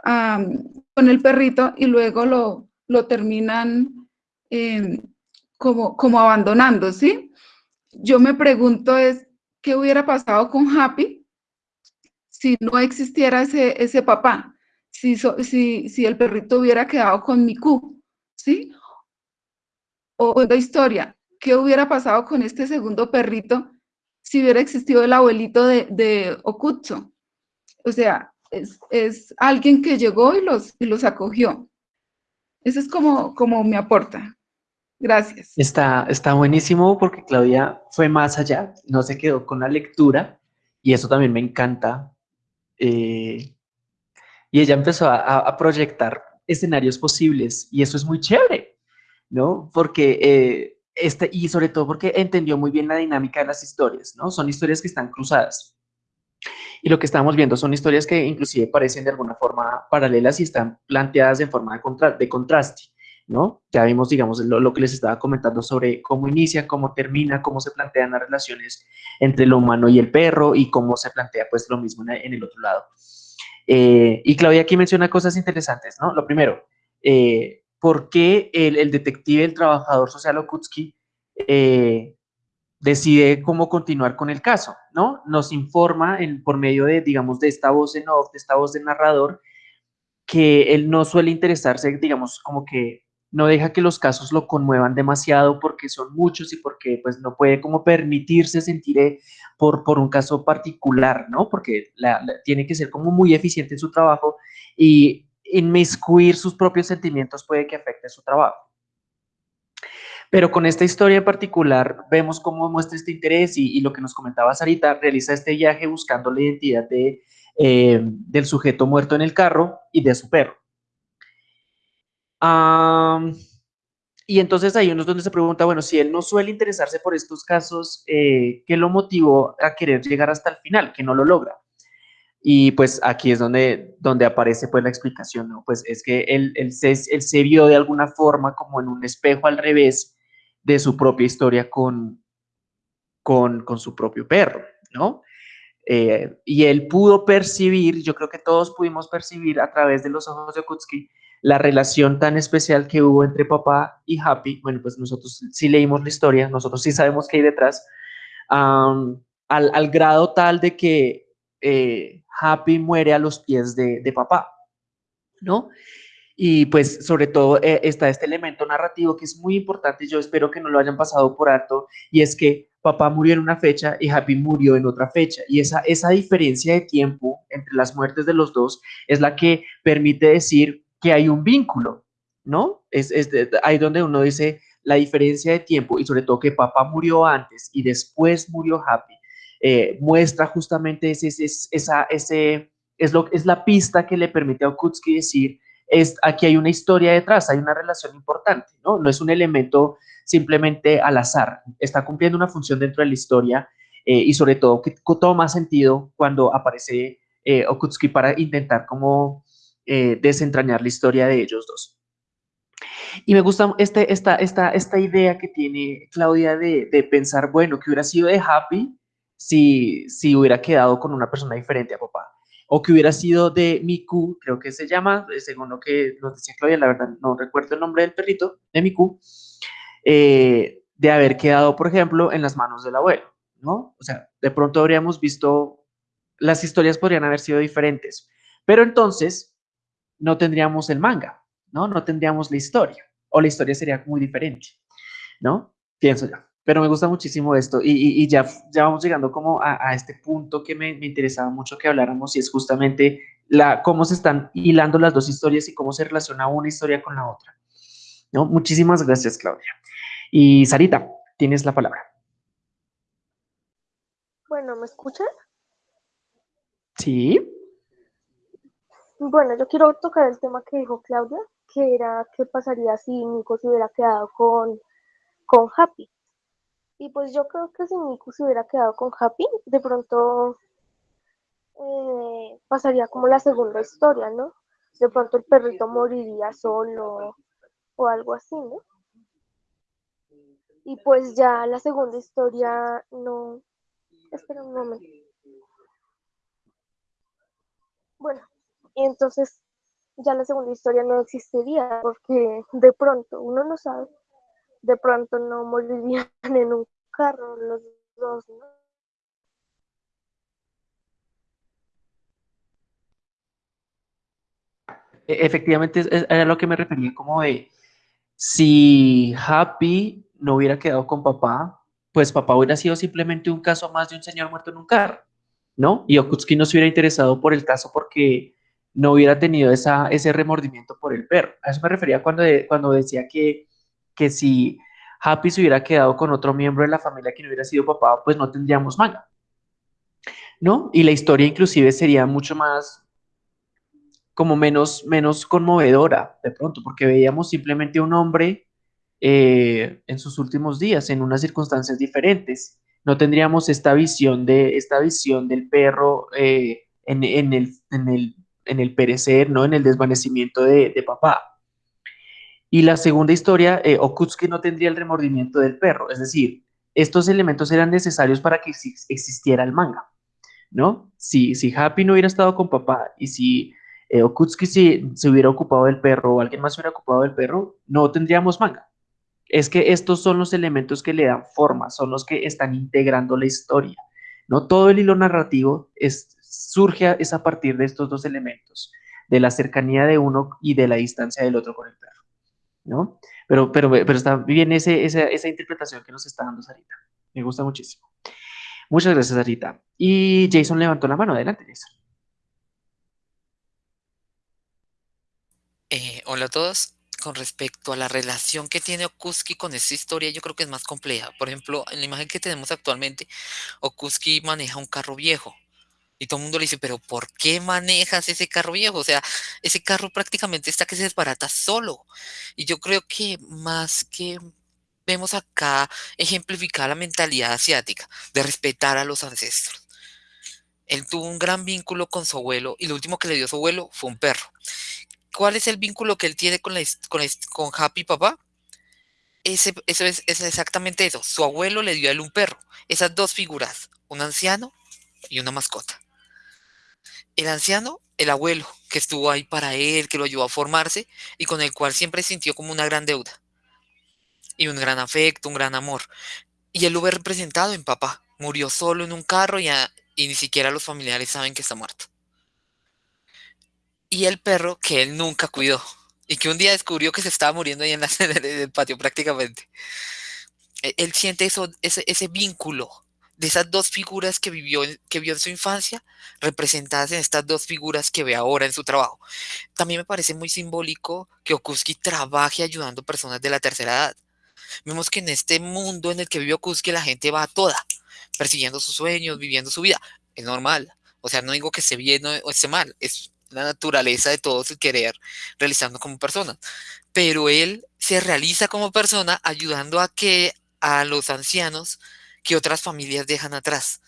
um, con el perrito y luego lo, lo terminan eh, como, como abandonando, ¿sí? Yo me pregunto es, ¿qué hubiera pasado con Happy si no existiera ese, ese papá? Si, si, si el perrito hubiera quedado con Miku, ¿sí? O la historia, ¿qué hubiera pasado con este segundo perrito si hubiera existido el abuelito de, de? O sea, es, es, alguien que llegó y los, y los acogió. Eso es como, como me aporta. Gracias. Está, está buenísimo porque Claudia fue más allá, no se quedó con la lectura y eso también me encanta. Eh, y ella empezó a, a proyectar escenarios posibles y eso es muy chévere. ¿No? Porque, eh, este, y sobre todo porque entendió muy bien la dinámica de las historias, ¿no? Son historias que están cruzadas. Y lo que estamos viendo son historias que inclusive parecen de alguna forma paralelas y están planteadas en forma de, contra de contraste, ¿no? Ya vimos, digamos, lo, lo, que les estaba comentando sobre cómo inicia, cómo termina, cómo se plantean las relaciones entre el humano y el perro y cómo se plantea pues lo mismo en el otro lado. Eh, y Claudia aquí menciona cosas interesantes, ¿no? Lo primero, eh, por qué el, el, detective, el trabajador social Okutsky, eh, decide cómo continuar con el caso, ¿no? Nos informa en, por medio de, digamos, de esta voz en off, de esta voz del narrador, que él no suele interesarse, digamos, como que no deja que los casos lo conmuevan demasiado porque son muchos y porque pues no puede como permitirse sentir eh, por, por un caso particular, ¿no? Porque tiene que ser como muy eficiente en su trabajo y inmiscuir sus propios sentimientos puede que afecte su trabajo. Pero con esta historia en particular vemos cómo muestra este interés y, lo que nos comentaba Sarita, realiza este viaje buscando la identidad de, eh, del sujeto muerto en el carro y de su perro y entonces ahí uno donde se pregunta, bueno, si él no suele interesarse por estos casos, eh, ¿qué lo motivó a querer llegar hasta el final, que no lo logra? Y pues aquí es donde, donde aparece pues la explicación, ¿no? Pues es que él, él, se, él se vio de alguna forma como en un espejo al revés de su propia historia con, con, con su propio perro, ¿no? Eh, y él pudo percibir, yo creo que todos pudimos percibir a través de los ojos de Kutsky, la relación tan especial que hubo entre papá y Happy, bueno, pues nosotros sí leímos la historia, nosotros sí sabemos qué hay detrás, al, grado tal de que eh, Happy muere a los pies de, papá, ¿no? Y pues sobre todo eh, está este elemento narrativo que es muy importante, yo espero que no lo hayan pasado por alto, y es que papá murió en una fecha y Happy murió en otra fecha. Y esa, esa diferencia de tiempo entre las muertes de los dos es la que permite decir que hay un vínculo, ¿no? Es, ahí donde uno dice la diferencia de tiempo y sobre todo que papá murió antes y después murió Happy, eh, muestra justamente esa, ese, es, lo, es la pista que le permite a Okutsky decir, es, aquí hay una historia detrás, hay una relación importante, ¿no? No es un elemento simplemente al azar, está cumpliendo una función dentro de la historia eh, y sobre todo que toma sentido cuando aparece eh, Okutsky para intentar como eh, desentrañar la historia de ellos dos. Y me gusta este, esta, esta, esta idea que tiene Claudia de, de, pensar, bueno, que hubiera sido de Happy si, si hubiera quedado con una persona diferente a papá. O que hubiera sido de Miku, creo que se llama, eh, según lo que nos decía Claudia, la verdad no recuerdo el nombre del perrito, de Miku, eh, de haber quedado, por ejemplo, en las manos del abuelo, ¿no? O sea, de pronto habríamos visto, las historias podrían haber sido diferentes. Pero entonces, no tendríamos el manga, ¿no? No tendríamos la historia, o la historia sería muy diferente, ¿no? Pienso yo. Pero me gusta muchísimo esto y, ya, ya vamos llegando como a, este punto que me, me, interesaba mucho que habláramos y es justamente la, cómo se están hilando las dos historias y cómo se relaciona una historia con la otra. ¿no? Muchísimas gracias, Claudia. Y Sarita, tienes la palabra. Bueno, ¿me escuchan? Sí. Bueno, yo quiero tocar el tema que dijo Claudia, que era qué pasaría si Nico se hubiera quedado con, con Happy. Y pues yo creo que si Nico se hubiera quedado con Happy, de pronto eh, pasaría como la segunda historia, ¿no? De pronto el perrito moriría solo o algo así, ¿no? Y pues ya la segunda historia no... Espera un momento. Bueno, y entonces ya la segunda historia no existiría porque de pronto, uno no sabe, de pronto no morirían en un carro los dos, ¿no? E, efectivamente, es a lo que me refería, como de si Happy no hubiera quedado con papá, pues papá hubiera sido simplemente un caso más de un señor muerto en un carro, ¿no? Y Okutsky no se hubiera interesado por el caso porque no hubiera tenido esa, ese remordimiento por el perro. A eso me refería cuando, cuando decía que, que si Happy se hubiera quedado con otro miembro de la familia que no hubiera sido papá, pues no tendríamos manga. ¿No? Y la historia inclusive sería mucho más, como menos, menos conmovedora de pronto, porque veíamos simplemente un hombre eh, en sus últimos días, en unas circunstancias diferentes. No tendríamos esta visión, de, esta visión del perro eh, en, el, en el en el perecer, ¿no? En el desvanecimiento de, papá. Y la segunda historia, eh, Okutsky no tendría el remordimiento del perro, es decir, estos elementos eran necesarios para que existiera el manga, ¿no? Si, si Happy no hubiera estado con papá y si eh, Okutsky se, hubiera ocupado del perro o alguien más se hubiera ocupado del perro, no tendríamos manga. es que estos son los elementos que le dan forma, son los que están integrando la historia. No todo el hilo narrativo surge es a partir de estos dos elementos, de la cercanía de uno y de la distancia del otro con el perro. ¿No? Pero, pero, pero está bien ese, esa, esa interpretación que nos está dando Sarita. Me gusta muchísimo. Muchas gracias, Sarita. Y Jason levantó la mano. Adelante, Jason. Eh, hola a todos. Con respecto a la relación que tiene Okuski con esta historia, yo creo que es más compleja. Por ejemplo, en la imagen que tenemos actualmente, Okuski maneja un carro viejo. Y todo el mundo le dice, pero ¿por qué manejas ese carro viejo? O sea, ese carro prácticamente está que se desbarata solo. Y yo creo que más que vemos acá ejemplificar la mentalidad asiática de respetar a los ancestros. Él tuvo un gran vínculo con su abuelo y lo último que le dio su abuelo fue un perro. ¿Cuál es el vínculo que él tiene con, la, con, Happy Papá? Ese, eso es, es exactamente eso. Su abuelo le dio a él un perro. Esas dos figuras, un anciano y una mascota. El anciano, el abuelo, que estuvo ahí para él, que lo ayudó a formarse y con el cual siempre sintió como una gran deuda. Y un gran afecto, un gran amor. Y él lo ve representado en papá. Murió solo en un carro y, ni siquiera los familiares saben que está muerto. Y el perro que él nunca cuidó. Y que un día descubrió que se estaba muriendo ahí en, la, el patio prácticamente. E, él siente eso, ese vínculo de esas dos figuras que vivió, que vio en su infancia, representadas en estas dos figuras que ve ahora en su trabajo. También me parece muy simbólico que Okuski trabaje ayudando personas de la tercera edad. Vemos que en este mundo en el que vive Okuski la gente va toda, persiguiendo sus sueños, viviendo su vida. Es normal. O sea, no digo que esté bien o esté mal, es la naturaleza de todos el querer realizando como persona. Pero él se realiza como persona ayudando a que a los ancianos que otras familias dejan atrás.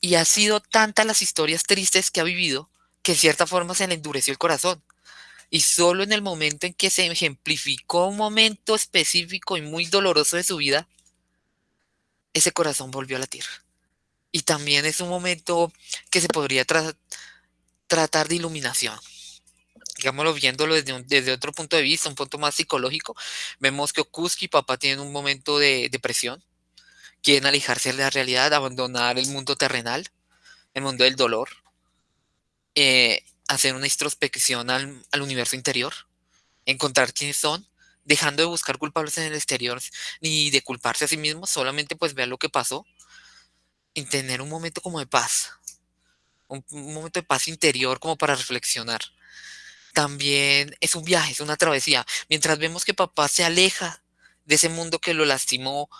Y ha sido tantas las historias tristes que ha vivido que en cierta forma se le endureció el corazón. Y solo en el momento en que se ejemplificó un momento específico y muy doloroso de su vida, ese corazón volvió a latir. Y también es un momento que se podría tratar de iluminación. Digámoslo viéndolo desde, desde, otro punto de vista, un punto más psicológico, vemos que Okuski y papá tienen un momento de depresión, quieren alejarse de la realidad, abandonar el mundo terrenal, el mundo del dolor, eh, hacer una introspección al, universo interior, encontrar quiénes son, dejando de buscar culpables en el exterior ni de culparse a sí mismos, solamente pues ver lo que pasó y tener un momento como de paz, un, un momento de paz interior como para reflexionar. También es un viaje, es una travesía. Mientras vemos que papá se aleja de ese mundo que lo lastimó,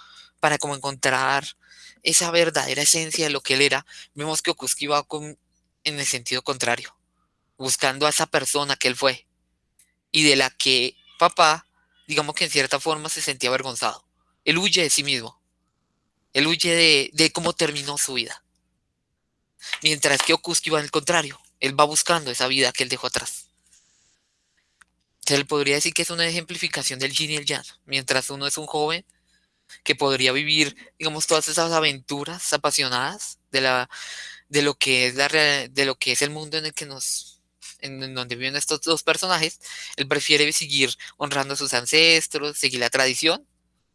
para como encontrar esa verdadera esencia de lo que él era, vemos que Okuski va con, en el sentido contrario, buscando a esa persona que él fue y de la que papá, digamos que en cierta forma se sentía avergonzado. Él huye de sí mismo, él huye de, de cómo terminó su vida. Mientras que Okuski va al contrario, él va buscando esa vida que él dejó atrás. Se le podría decir que es una ejemplificación del yin y el yang. Mientras uno es un joven, que podría vivir, digamos, todas esas aventuras apasionadas de, la, de, lo, que es la, de lo que es el mundo en el que nos, en, donde viven estos dos personajes, él prefiere seguir honrando a sus ancestros, seguir la tradición,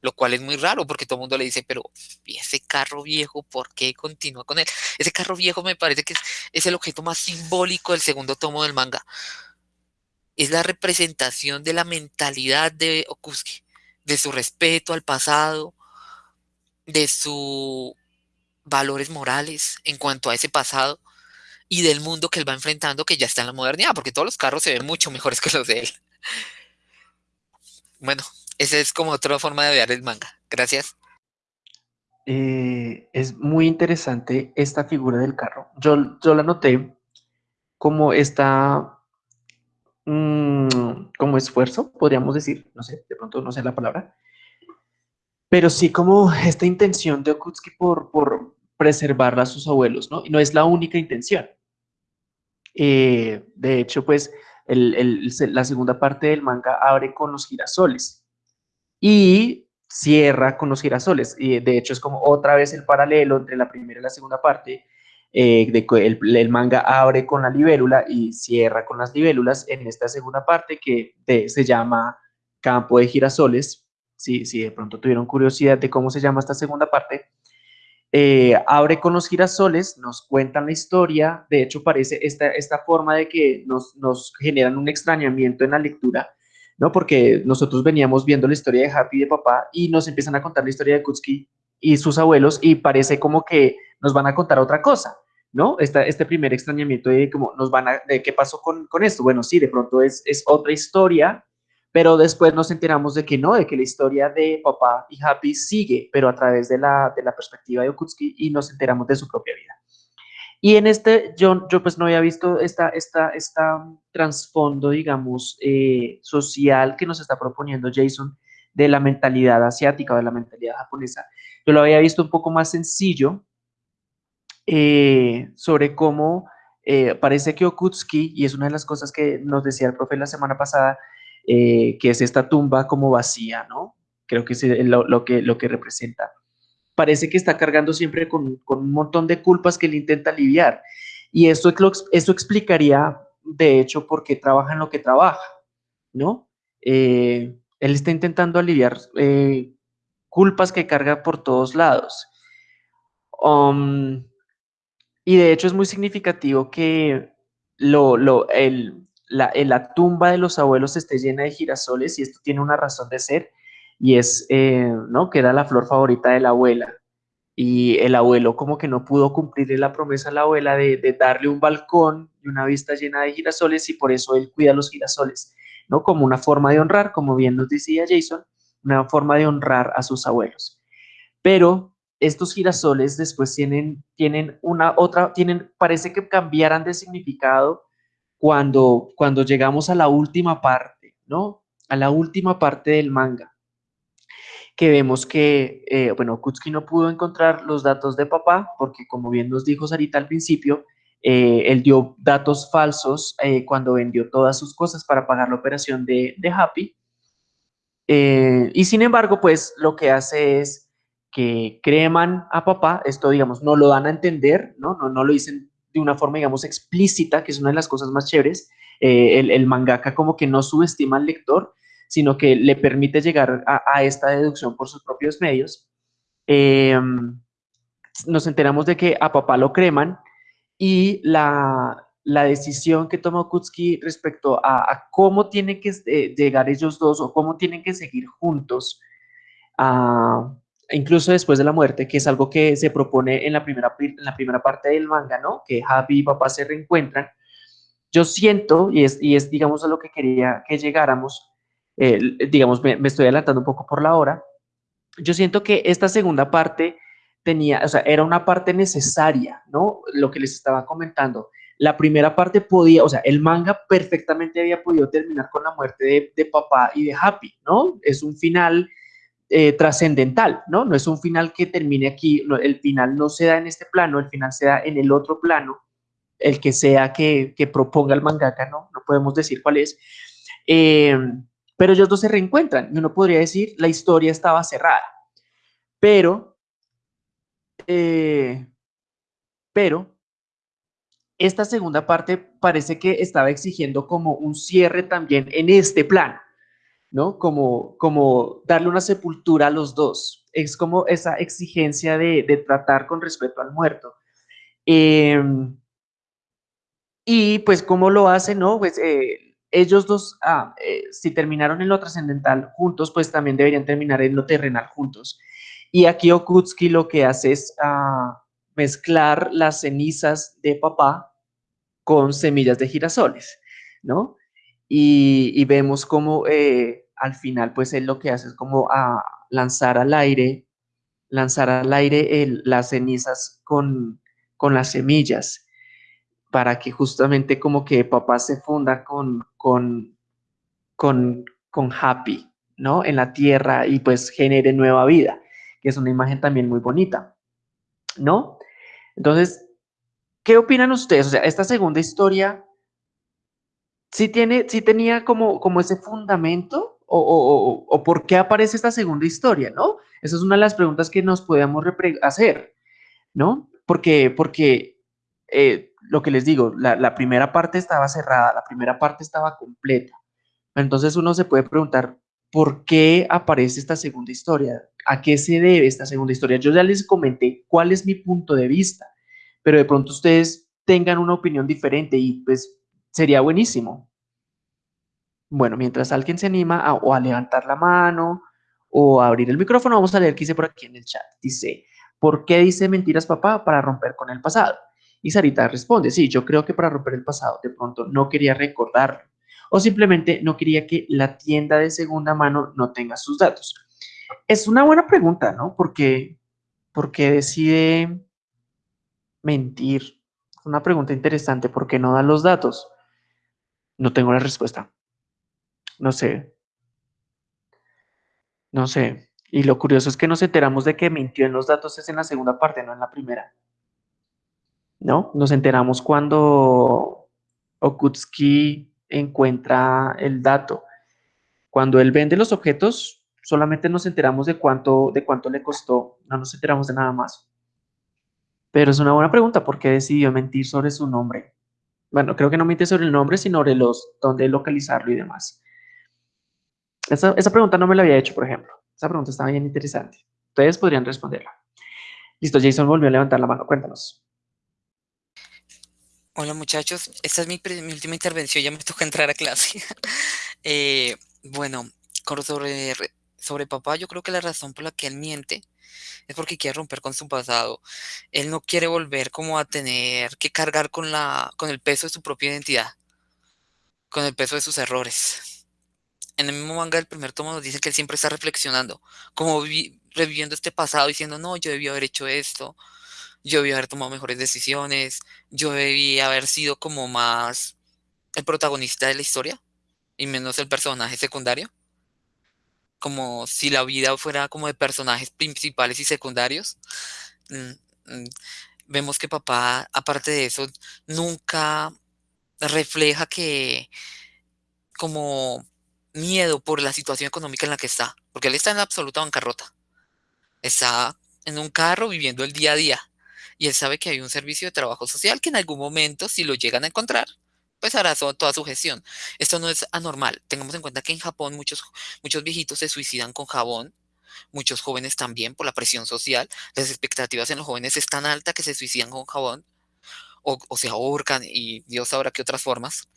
lo cual es muy raro porque todo el mundo le dice, pero ¿y ese carro viejo por qué continúa con él? Ese carro viejo me parece que es, es el objeto más simbólico del segundo tomo del manga. Es la representación de la mentalidad de Okusuke de su respeto al pasado, de sus valores morales en cuanto a ese pasado y del mundo que él va enfrentando que ya está en la modernidad, porque todos los carros se ven mucho mejores que los de él. Bueno, esa es como otra forma de ver el manga. Gracias. Eh, es muy interesante esta figura del carro. Yo, yo la noté como esta Mm, como esfuerzo, podríamos decir, no sé, de pronto no sé la palabra, pero sí como esta intención de Okutsuki por, por preservar a sus abuelos, ¿no? Y no es la única intención. Eh, de hecho, pues, el, el, la segunda parte del manga abre con los girasoles y cierra con los girasoles. Y de hecho es como otra vez el paralelo entre la primera y la segunda parte, eh, el, manga abre con la libélula y cierra con las libélulas en esta segunda parte que se llama Campo de Girasoles, si, si de pronto tuvieron curiosidad de cómo se llama esta segunda parte, eh, abre con los girasoles, nos cuentan la historia, de hecho parece esta, esta forma de que nos, nos generan un extrañamiento en la lectura, ¿no? Porque nosotros veníamos viendo la historia de Happy y de papá y nos empiezan a contar la historia de Kutsky y sus abuelos y parece como que nos van a contar otra cosa, ¿no? Esta, este primer extrañamiento de cómo nos van a, de qué pasó con, con esto. Bueno, sí, de pronto es, es otra historia, pero después nos enteramos de que no, de que la historia de papá y Happy sigue, pero a través de la, de la perspectiva de Okutsky y nos enteramos de su propia vida. Y en este, yo, yo pues no había visto esta, esta, esta trasfondo, digamos, eh, social que nos está proponiendo Jason de la mentalidad asiática o de la mentalidad japonesa. Yo lo había visto un poco más sencillo eh, sobre cómo eh, parece que Okutsky, y es una de las cosas que nos decía el profe la semana pasada, eh, que es esta tumba como vacía, ¿no? Creo que es lo, que, lo que representa. Parece que está cargando siempre con, un montón de culpas que él intenta aliviar. Y esto, esto explicaría, de hecho, por qué trabaja en lo que trabaja, ¿no? Eh, él está intentando aliviar eh, culpas que carga por todos lados. Um, y de hecho es muy significativo que lo, lo, el, la, la, tumba de los abuelos esté llena de girasoles y esto tiene una razón de ser y es, eh, ¿no? Que era la flor favorita de la abuela y el abuelo como que no pudo cumplirle la promesa a la abuela de, darle un balcón y una vista llena de girasoles y por eso él cuida los girasoles, ¿no? Como una forma de honrar, como bien nos decía Jason, una forma de honrar a sus abuelos. Pero estos girasoles después tienen, tienen una otra, tienen, parece que cambiaran de significado cuando, cuando llegamos a la última parte, ¿no? A la última parte del manga, que vemos que, eh, bueno, Kutsuki no pudo encontrar los datos de papá, porque como bien nos dijo Sarita al principio, eh, él dio datos falsos eh, cuando vendió todas sus cosas para pagar la operación de, de Happy. y sin embargo, pues lo que hace es que creman a papá, esto digamos, no lo dan a entender, ¿no? No, no lo dicen de una forma, digamos, explícita, que es una de las cosas más chéveres. Eh, el, mangaka como que no subestima al lector, sino que le permite llegar a, esta deducción por sus propios medios. Em, nos enteramos de que a papá lo creman y la, decisión que toma Kutsky respecto a, cómo tienen que eh, llegar ellos dos o cómo tienen que seguir juntos a, incluso después de la muerte, que es algo que se propone en la primera, en la primera parte del manga, ¿no? Que Happy y papá se reencuentran. Yo siento, y es, y es digamos, a lo que quería que llegáramos, digamos, me, estoy adelantando un poco por la hora, yo siento que esta segunda parte tenía, o sea, era una parte necesaria, ¿no? Lo que les estaba comentando. La primera parte podía, o sea, el manga perfectamente había podido terminar con la muerte de, de papá y de Happy, ¿no? Es un final eh, trascendental, ¿no? No es un final que termine aquí, el final no se da en este plano, el final se da en el otro plano, el que sea que, proponga el mangaka, ¿no? No podemos decir cuál es. Eh, pero ellos dos se reencuentran y uno podría decir la historia estaba cerrada. Pero, eh, pero, esta segunda parte parece que estaba exigiendo como un cierre también en este plano. ¿No? Como, como darle una sepultura a los dos. Es como esa exigencia de, tratar con respeto al muerto. Em, y pues, ¿cómo lo hacen, no? Pues eh, ellos dos, ah, eh, si terminaron en lo trascendental juntos, pues también deberían terminar en lo terrenal juntos. Y aquí Okutsky lo que hace es ah, mezclar las cenizas de papá con semillas de girasoles, ¿no? Y, vemos cómo eh, al final pues él lo que hace es como a lanzar al aire, lanzar al aire las cenizas con, con las semillas para que justamente como que papá se funda con, con, con, con Happy, ¿no? En la tierra y pues genere nueva vida, que es una imagen también muy bonita, ¿no? Entonces, ¿qué opinan ustedes? O sea, esta segunda historia sí, tiene, sí tenía como, como ese fundamento o, por qué aparece esta segunda historia, ¿no? Esa es una de las preguntas que nos podemos hacer, ¿no? Porque, porque eh, lo que les digo, la, primera parte estaba cerrada, la primera parte estaba completa. Entonces uno se puede preguntar, ¿por qué aparece esta segunda historia? ¿A qué se debe esta segunda historia? Yo ya les comenté cuál es mi punto de vista, pero de pronto ustedes tengan una opinión diferente y pues sería buenísimo. Bueno, mientras alguien se anima a, o a levantar la mano o a abrir el micrófono, vamos a leer qué dice por aquí en el chat. Dice, ¿por qué dice mentiras papá? Para romper con el pasado. Y Sarita responde, sí, yo creo que para romper el pasado, de pronto no quería recordarlo o simplemente no quería que la tienda de segunda mano no tenga sus datos. Es una buena pregunta, ¿no? Porque, porque decide mentir. Una pregunta interesante, ¿por qué no da los datos? No tengo la respuesta. No sé. No sé. Y lo curioso es que nos enteramos de que mintió en los datos es en la segunda parte, no en la primera. ¿No? Nos enteramos cuando Okutski encuentra el dato. Cuando él vende los objetos, solamente nos enteramos de cuánto, de cuánto le costó, no nos enteramos de nada más. Pero es una buena pregunta, ¿por qué decidió mentir sobre su nombre? Bueno, creo que no miente sobre el nombre, sino sobre los, dónde localizarlo y demás. Esa, esa pregunta no me la había hecho, por ejemplo. Esa pregunta está bien interesante. Ustedes podrían responderla. Listo, Jason volvió a levantar la mano. Cuéntanos. Hola muchachos, esta es mi, última intervención, ya me toca entrar a clase. Eh, bueno, sobre, sobre papá, yo creo que la razón por la que él miente es porque quiere romper con su pasado. Él no quiere volver como a tener que cargar con, la, con el peso de su propia identidad, con el peso de sus errores. En el mismo manga del primer tomo nos dice que él siempre está reflexionando, como reviviendo este pasado, diciendo, no, yo debí haber hecho esto, yo debí haber tomado mejores decisiones, yo debí haber sido como más el protagonista de la historia y menos el personaje secundario. Como si la vida fuera como de personajes principales y secundarios. Mm, mm, vemos que papá, aparte de eso, nunca refleja que como miedo por la situación económica en la que está, porque él está en absoluta bancarrota. Está en un carro viviendo el día a día y él sabe que hay un servicio de trabajo social que en algún momento, si lo llegan a encontrar, pues hará toda su gestión. Esto no es anormal. Tengamos en cuenta que en Japón muchos, muchos viejitos se suicidan con jabón, muchos jóvenes también por la presión social. Las expectativas en los jóvenes es tan alta que se suicidan con jabón o, o se ahorcan y Dios sabrá qué otras formas.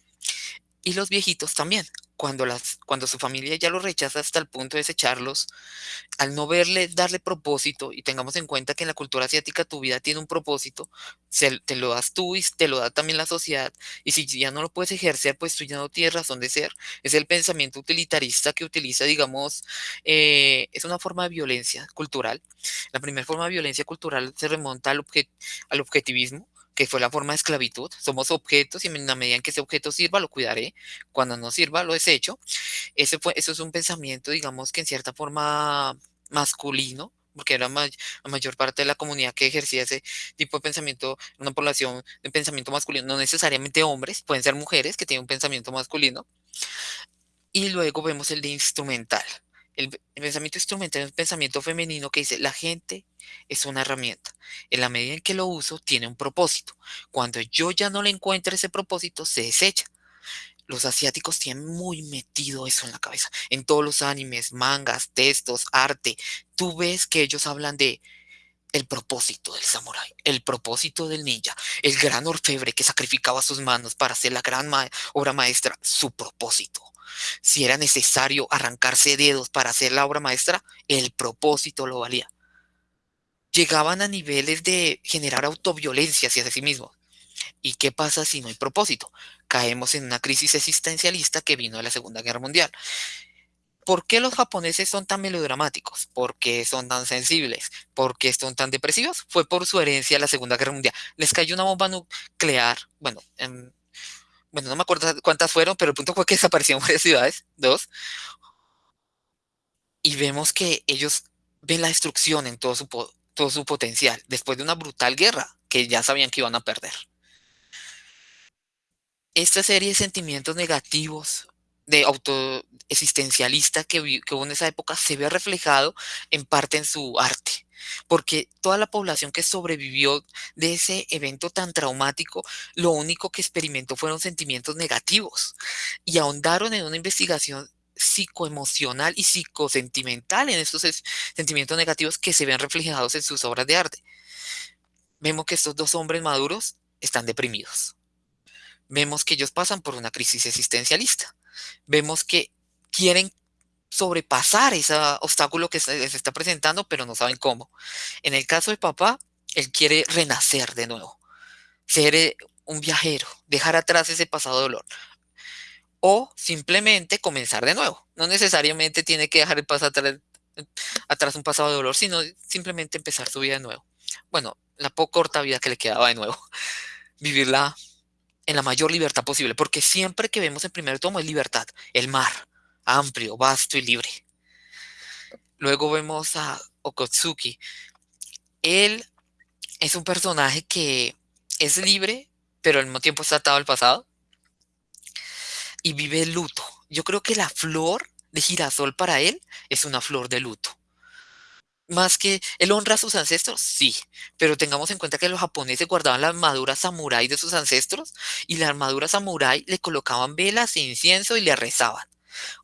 Y los viejitos también cuando, las, cuando su familia ya lo rechaza hasta el punto de desecharlos, al no verle, darle propósito, y tengamos en cuenta que en la cultura asiática tu vida tiene un propósito, se, te lo das tú y te lo da también la sociedad, y si ya no lo puedes ejercer, pues tú ya no tienes razón de ser. Es el pensamiento utilitarista que utiliza, digamos, eh, es una forma de violencia cultural. La primera forma de violencia cultural se remonta al, al objetivismo, que fue la forma de esclavitud. Somos objetos y en la medida en que ese objeto sirva, lo cuidaré. Cuando no sirva, lo desecho. Ese fue, eso es un pensamiento, digamos, que en cierta forma masculino, porque era la mayor parte de la comunidad que ejercía ese tipo de pensamiento, una población de pensamiento masculino, no necesariamente hombres, pueden ser mujeres que tienen un pensamiento masculino. Y luego vemos el instrumental. El, pensamiento instrumental es un pensamiento femenino que dice, la gente es una herramienta. En la medida en que lo uso, tiene un propósito. Cuando yo ya no le encuentro ese propósito, se desecha. Los asiáticos tienen muy metido eso en la cabeza. En todos los animes, mangas, textos, arte, tú ves que ellos hablan de el propósito del samurái, el propósito del ninja, el gran orfebre que sacrificaba sus manos para hacer la gran obra maestra, su propósito si era necesario arrancarse dedos para hacer la obra maestra, el propósito lo valía. Llegaban a niveles de generar autoviolencia hacia sí mismos. ¿Y qué pasa si no hay propósito? Caemos en una crisis existencialista que vino de la Segunda Guerra Mundial. ¿Por qué los japoneses son tan melodramáticos? ¿Por qué son tan sensibles? ¿Por qué son tan depresivos? Fue por su herencia de la Segunda Guerra Mundial. Les cayó una bomba nuclear, bueno, en bueno, no me acuerdo cuántas fueron, pero el punto fue que desaparecieron varias ciudades, dos, y vemos que ellos ven la destrucción en todo su, todo su potencial, después de una brutal guerra que ya sabían que iban a perder. Esta serie de sentimientos negativos de autoexistencialista que, que hubo en esa época se ve reflejado en parte en su arte, porque toda la población que sobrevivió de ese evento tan traumático, lo único que experimentó fueron sentimientos negativos y ahondaron en una investigación psicoemocional y psicosentimental en estos sentimientos negativos que se ven reflejados en sus obras de arte. Vemos que estos dos hombres maduros están deprimidos. Vemos que ellos pasan por una crisis existencialista. Vemos que quieren sobrepasar ese obstáculo que se está presentando, pero no saben cómo. En el caso de papá, él quiere renacer de nuevo, ser eh, un viajero, dejar atrás ese pasado dolor. O simplemente comenzar de nuevo. No necesariamente tiene que dejar el pasado atrás, atrás un pasado de dolor, sino simplemente empezar su vida de nuevo. Bueno, la poco corta vida que le quedaba de nuevo. Vivirla en la mayor libertad posible, porque siempre que vemos en primer tomo es libertad, el mar, amplio, vasto y libre. Luego vemos a Okotsuki. Él es un personaje que es libre, pero al mismo tiempo está atado al pasado. Y vive el luto. Yo creo que la flor de girasol para él es una flor de luto. Más que él honra a sus ancestros, sí, pero tengamos en cuenta que los japoneses guardaban la armadura samurái de sus ancestros y la armadura samurái le colocaban velas e incienso y le rezaban.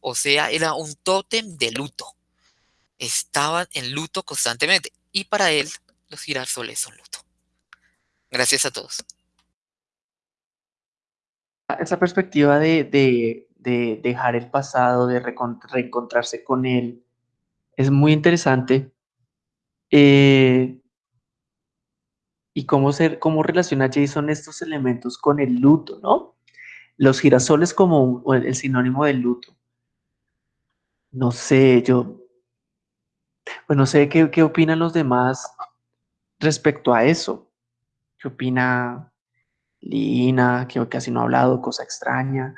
O sea, era un tótem de luto. Estaban en luto constantemente. Y para él, los girasoles son luto. Gracias a todos. Esa perspectiva de, dejar el pasado, de reencontrarse con él, es muy interesante. Eh, y cómo, ser, cómo relaciona Jason estos elementos con el luto, ¿no? Los girasoles como el sinónimo del luto. No sé, yo, pues no sé qué, qué opinan los demás respecto a eso. ¿Qué opina Lina? Que casi no ha hablado, cosa extraña.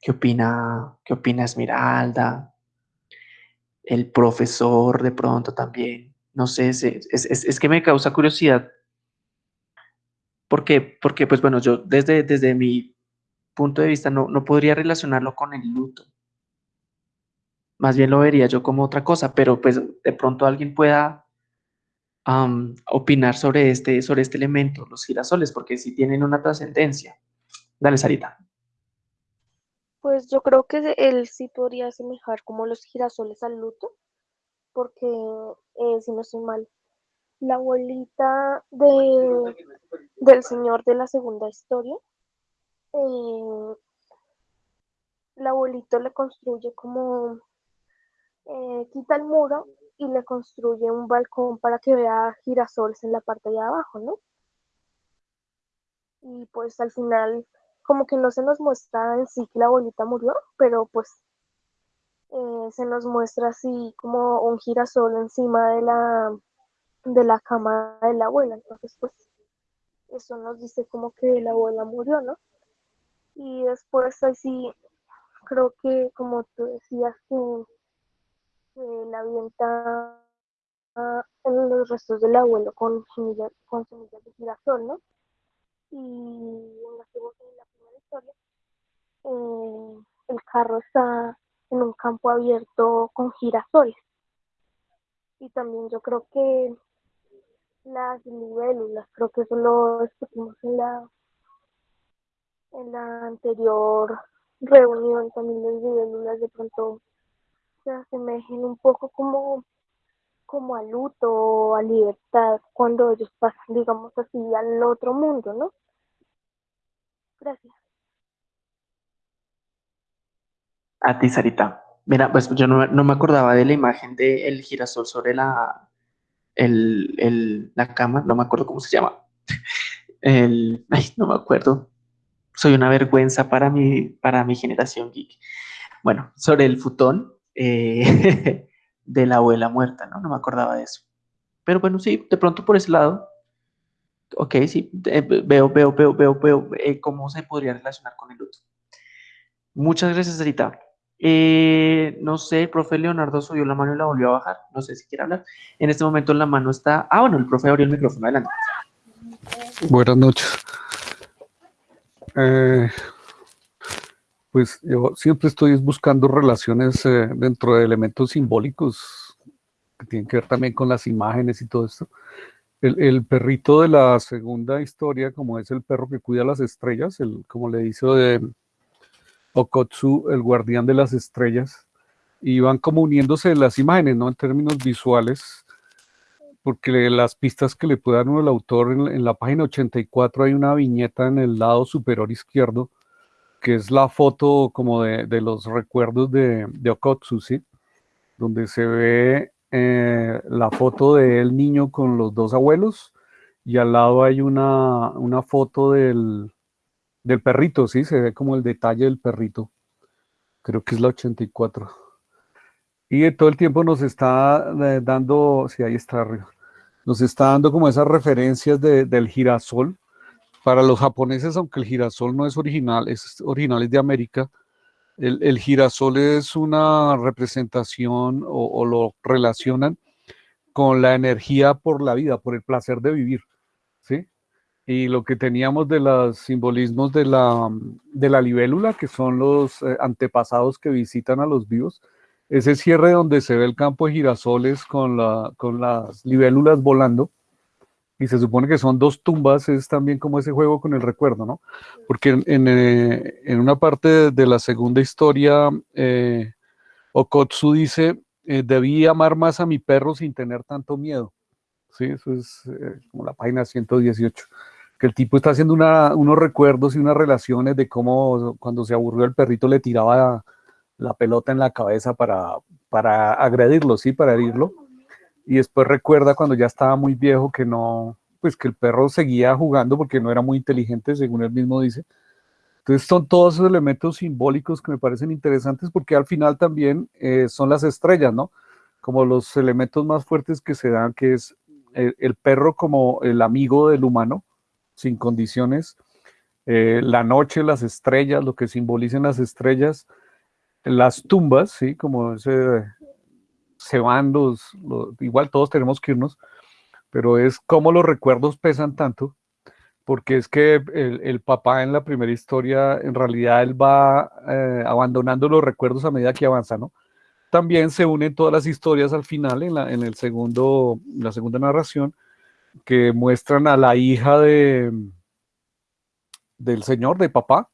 ¿Qué opina, qué opina Esmeralda? El profesor de pronto también. No sé, es, es, que me causa curiosidad. Porque, porque, pues bueno, yo desde, desde mi punto de vista no, no podría relacionarlo con el luto más bien lo vería yo como otra cosa, pero pues de pronto alguien pueda opinar sobre este, sobre este elemento, los girasoles, porque sí tienen una trascendencia. Dale, Sarita. Pues yo creo que él sí podría asemejar como los girasoles al luto, porque eh, si no estoy mal, la abuelita de, del señor de la segunda historia, eh, la abuelito le construye como eh, quita el muro y le construye un balcón para que vea girasoles en la parte de abajo, ¿no? Y pues al final como que no se nos muestra en sí que la abuelita murió, pero pues eh, se nos muestra así como un girasol encima de la, de la cama de la abuela. Entonces pues eso nos dice como que la abuela murió, ¿no? Y después así creo que como tú decías que la avienta en los restos del abuelo con semillas, con semillas de girasol, ¿no? Y en la, primera historia, eh, el carro está en un campo abierto con girasoles. Y también yo creo que las libélulas, creo que eso lo discutimos en la, en la anterior reunión, también las libélulas de pronto se asemejen un poco como, como a luto o a libertad cuando ellos pasan, digamos así, al otro mundo, ¿no? Gracias. A ti, Sarita. Mira, pues yo no, me acordaba de la imagen del girasol sobre la, el, la cama, no me acuerdo cómo se llama. El, ay, no me acuerdo. Soy una vergüenza para mi, para mi generación geek. Bueno, sobre el futón, eh, de la abuela muerta, ¿no? No me acordaba de eso. Pero bueno, sí, de pronto por ese lado, ok, sí, veo, veo, veo, veo, veo eh, cómo se podría relacionar con el luto. Muchas gracias, Sarita. Eh, no sé, el profe Leonardo subió la mano y la volvió a bajar. No sé si quiere hablar. En este momento la mano está... Ah, bueno, el profe abrió el micrófono. Adelante. Buenas noches. Eh, pues yo siempre estoy buscando relaciones eh, dentro de elementos simbólicos que tienen que ver también con las imágenes y todo esto. El, perrito de la segunda historia, como es el perro que cuida las estrellas, el, como le dice de Okotsu, el guardián de las estrellas, y van como uniéndose las imágenes, ¿no? En términos visuales, porque las pistas que le puede dar uno el autor en, la página 84 hay una viñeta en el lado superior izquierdo, que es la foto como de, los recuerdos de, de Okotsu. Donde se ve eh, la foto del niño con los dos abuelos y al lado hay una, una foto del, del perrito, ¿sí? Se ve como el detalle del perrito. Creo que es la 84. Y todo el tiempo nos está eh, dando, sí, ahí está arriba, nos está dando como esas referencias del girasol. Para los japoneses, aunque el girasol no es original, es original de América, el, girasol es una representación o, lo relacionan con la energía por la vida, por el placer de vivir, ¿sí? Y lo que teníamos de los simbolismos de la, de la libélula, que son los eh, antepasados que visitan a los vivos, ese cierre donde se ve el campo de girasoles con, la, con las libélulas volando, y se supone que son dos tumbas, es también como ese juego con el recuerdo, ¿no? Porque en, eh, una parte de, la segunda historia, eh, Okotsu dice, eh, debí amar más a mi perro sin tener tanto miedo. Sí, eso es como la página 118. Que el tipo está haciendo unos recuerdos y unas relaciones de cómo cuando se aburrió el perrito le tiraba la pelota en la cabeza para, para agredirlo, sí, para herirlo y después recuerda cuando ya estaba muy viejo que no, pues que el perro seguía jugando porque no era muy inteligente, según él mismo dice. Entonces son todos esos elementos simbólicos que me parecen interesantes porque al final también eh, son las estrellas, ¿no? Como los elementos más fuertes que se dan, que es el, perro como el amigo del humano, sin condiciones, eh, la noche, las estrellas, lo que simbolicen las estrellas, las tumbas, ¿sí? Como ese se van los, igual todos tenemos que irnos, pero es como los recuerdos pesan tanto, porque es que el, papá en la primera historia, en realidad él va eh, abandonando los recuerdos a medida que avanza, ¿no? También se unen todas las historias al final, en la, en el segundo, la segunda narración, que muestran a la hija de, del señor, de papá,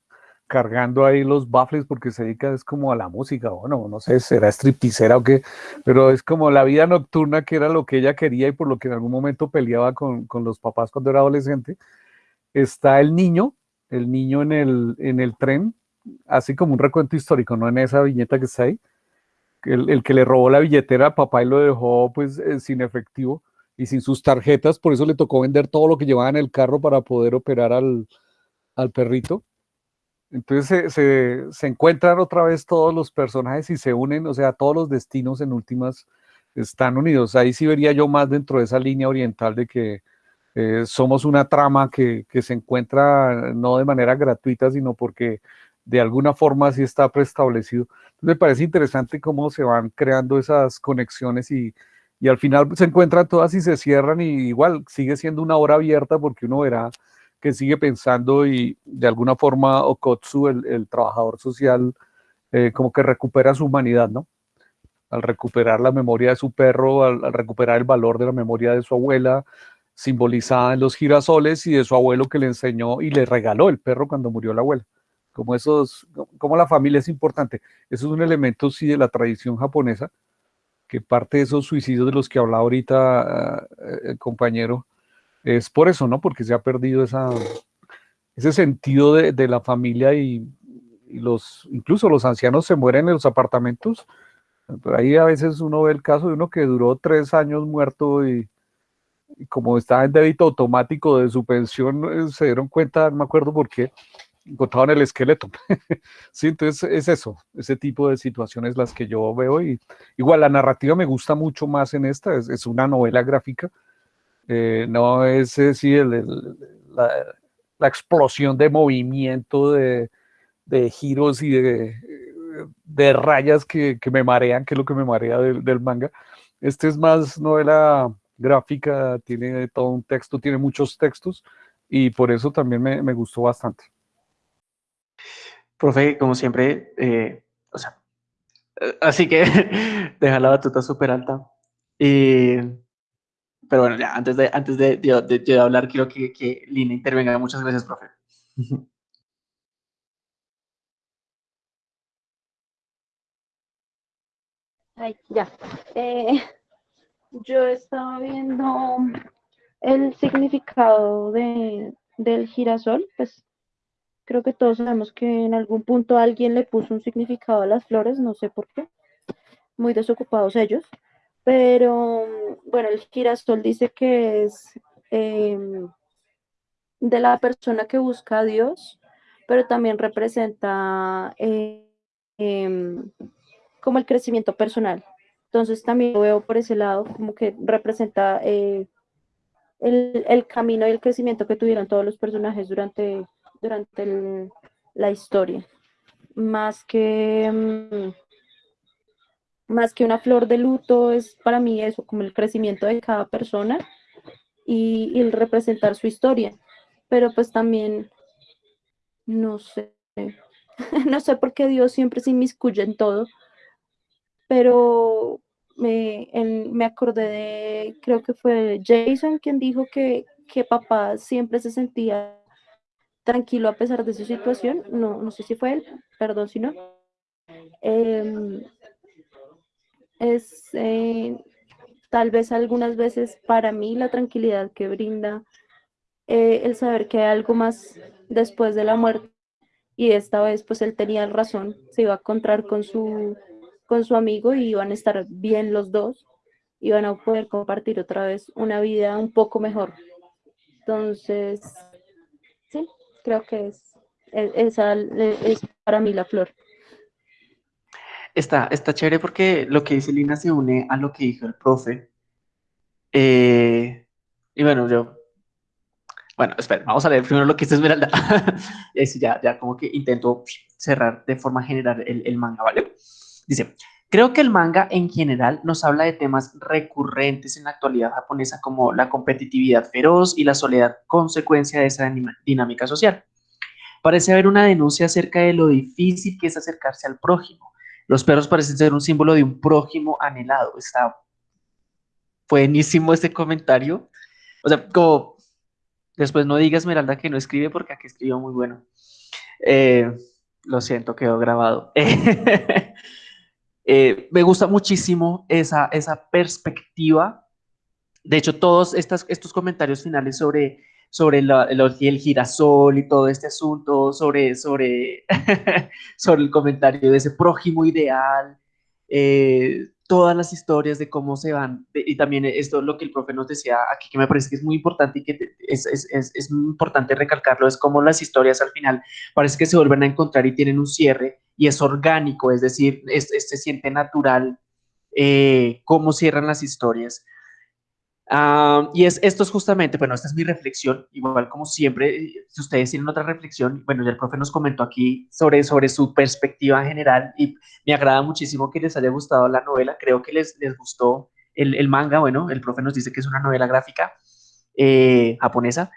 cargando ahí los baffles porque se dedica es como a la música, bueno, no sé, será stripticera o qué, pero es como la vida nocturna que era lo que ella quería y por lo que en algún momento peleaba con, los papás cuando era adolescente. Está el niño, el niño en el, en el tren, así como un recuento histórico, ¿no? En esa viñeta que está ahí, el, el que le robó la billetera al papá y lo dejó pues eh, sin efectivo y sin sus tarjetas, por eso le tocó vender todo lo que llevaba en el carro para poder operar al, al perrito entonces se, encuentran otra vez todos los personajes y se unen, o sea, todos los destinos en últimas están unidos. Ahí sí vería yo más dentro de esa línea oriental de que eh, somos una trama que, se encuentra no de manera gratuita, sino porque de alguna forma sí está preestablecido. me parece interesante cómo se van creando esas conexiones y, y al final se encuentran todas y se cierran y igual sigue siendo una hora abierta porque uno verá que sigue pensando y de alguna forma Okotsu, el, trabajador social, eh, como que recupera su humanidad, ¿no? Al recuperar la memoria de su perro, al, recuperar el valor de la memoria de su abuela, simbolizada en los girasoles y de su abuelo que le enseñó y le regaló el perro cuando murió la abuela. Como esos, como la familia es importante. Eso es un elemento, sí, de la tradición japonesa, que parte de esos suicidios de los que hablaba ahorita eh, el compañero, es por eso, ¿no? Porque se ha perdido esa, ese sentido de, la familia y, los, incluso los ancianos se mueren en los apartamentos. Por ahí a veces uno ve el caso de uno que duró tres años muerto y, como estaba en débito automático de su pensión, eh, se dieron cuenta, no me acuerdo por qué, encontraban el esqueleto. sí, entonces es eso, ese tipo de situaciones las que yo veo y igual la narrativa me gusta mucho más en esta, es una novela gráfica, eh, no es decir, la, explosión de movimiento, de, giros y de, rayas que, me marean, que es lo que me marea del, manga. Este es más novela gráfica, tiene todo un texto, tiene muchos textos y por eso también me, gustó bastante. Profe, como siempre, eh, o sea, eh, así que deja la batuta súper alta. Y pero bueno, ya, antes de, antes de, de, hablar, quiero que, que Lina intervenga. Muchas gracias, profe. Ay, ya. Eh, yo estaba viendo el significado de, del girasol, pues creo que todos sabemos que en algún punto alguien le puso un significado a las flores, no sé por qué, muy desocupados ellos, pero bueno, el girasol dice que es em, de la persona que busca a Dios, pero también representa eh, em, como el crecimiento personal. Entonces también lo veo por ese lado, como que representa eh, el, camino y el crecimiento que tuvieron todos los personajes durante, durante la historia. Más que, mm, más que una flor de luto, es para mí eso, como el crecimiento de cada persona y, el representar su historia. Pero pues también, no sé, no sé por qué Dios siempre se inmiscuye en todo, pero me, me acordé de, creo que fue Jason quien dijo que, que papá siempre se sentía tranquilo a pesar de su situación. No, no sé si fue él, perdón si no. Em, es eh, tal vez algunas veces para mí la tranquilidad que brinda eh, el saber que hay algo más después de la muerte y esta vez pues él tenía razón, se iba a encontrar con su con su amigo y iban a estar bien los dos, iban a poder compartir otra vez una vida un poco mejor. Entonces, sí, creo que es, esa es para mí la flor. Está, está chévere porque lo que dice Lina se une a lo que dijo el profe. Eh, y bueno, yo bueno, espera, vamos a leer primero lo que dice Esmeralda. y ya, ya como que intento cerrar de forma general el, el manga, ¿vale? Dice, creo que el manga en general nos habla de temas recurrentes en la actualidad japonesa como la competitividad feroz y la soledad consecuencia de esa dinámica social. Parece haber una denuncia acerca de lo difícil que es acercarse al prójimo. Los perros parecen ser un símbolo de un prójimo anhelado. Está buenísimo este comentario. O sea, como después no digas Esmeralda que no escribe porque aquí escribió muy bueno. Eh, lo siento, quedó grabado. Eh, me gusta muchísimo esa, esa perspectiva. De hecho, todos estos comentarios finales sobre, sobre el girasol y todo este asunto, sobre, sobre, sobre el comentario de ese prójimo ideal, eh, todas las historias de cómo se van, y también esto lo que el profe nos decía aquí, que me parece que es muy importante y que es, es, es, es importante recalcarlo, es cómo las historias al final parece que se vuelven a encontrar y tienen un cierre y es orgánico, es decir, se siente natural eh, cómo cierran las historias. Ah, y es, esto es justamente, bueno, esta es mi reflexión, igual como siempre, si ustedes tienen otra reflexión, bueno, ya el profe nos comentó aquí sobre, sobre su perspectiva en general y me agrada muchísimo que les haya gustado la novela, creo que les, les gustó el, el manga, bueno, el profe nos dice que es una novela gráfica eh, japonesa,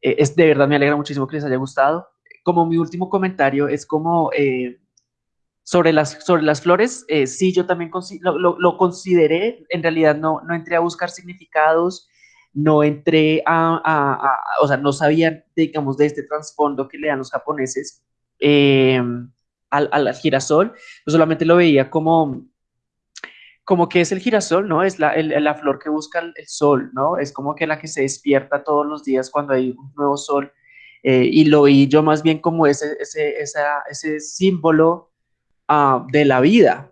eh, es, de verdad me alegra muchísimo que les haya gustado. Como mi último comentario es como sobre las, sobre las flores, eh, sí, yo también lo, lo, consideré, en realidad no, no entré a buscar significados, no entré a, a, o sea, no sabía, digamos, de este trasfondo que le dan los japoneses eh, al, al, girasol, yo solamente lo veía como, como que es el girasol, ¿no? Es la, la flor que busca el, sol, ¿no? Es como que la que se despierta todos los días cuando hay un nuevo sol, eh, y lo vi yo más bien como ese, ese, esa, ese símbolo Ah, de la vida.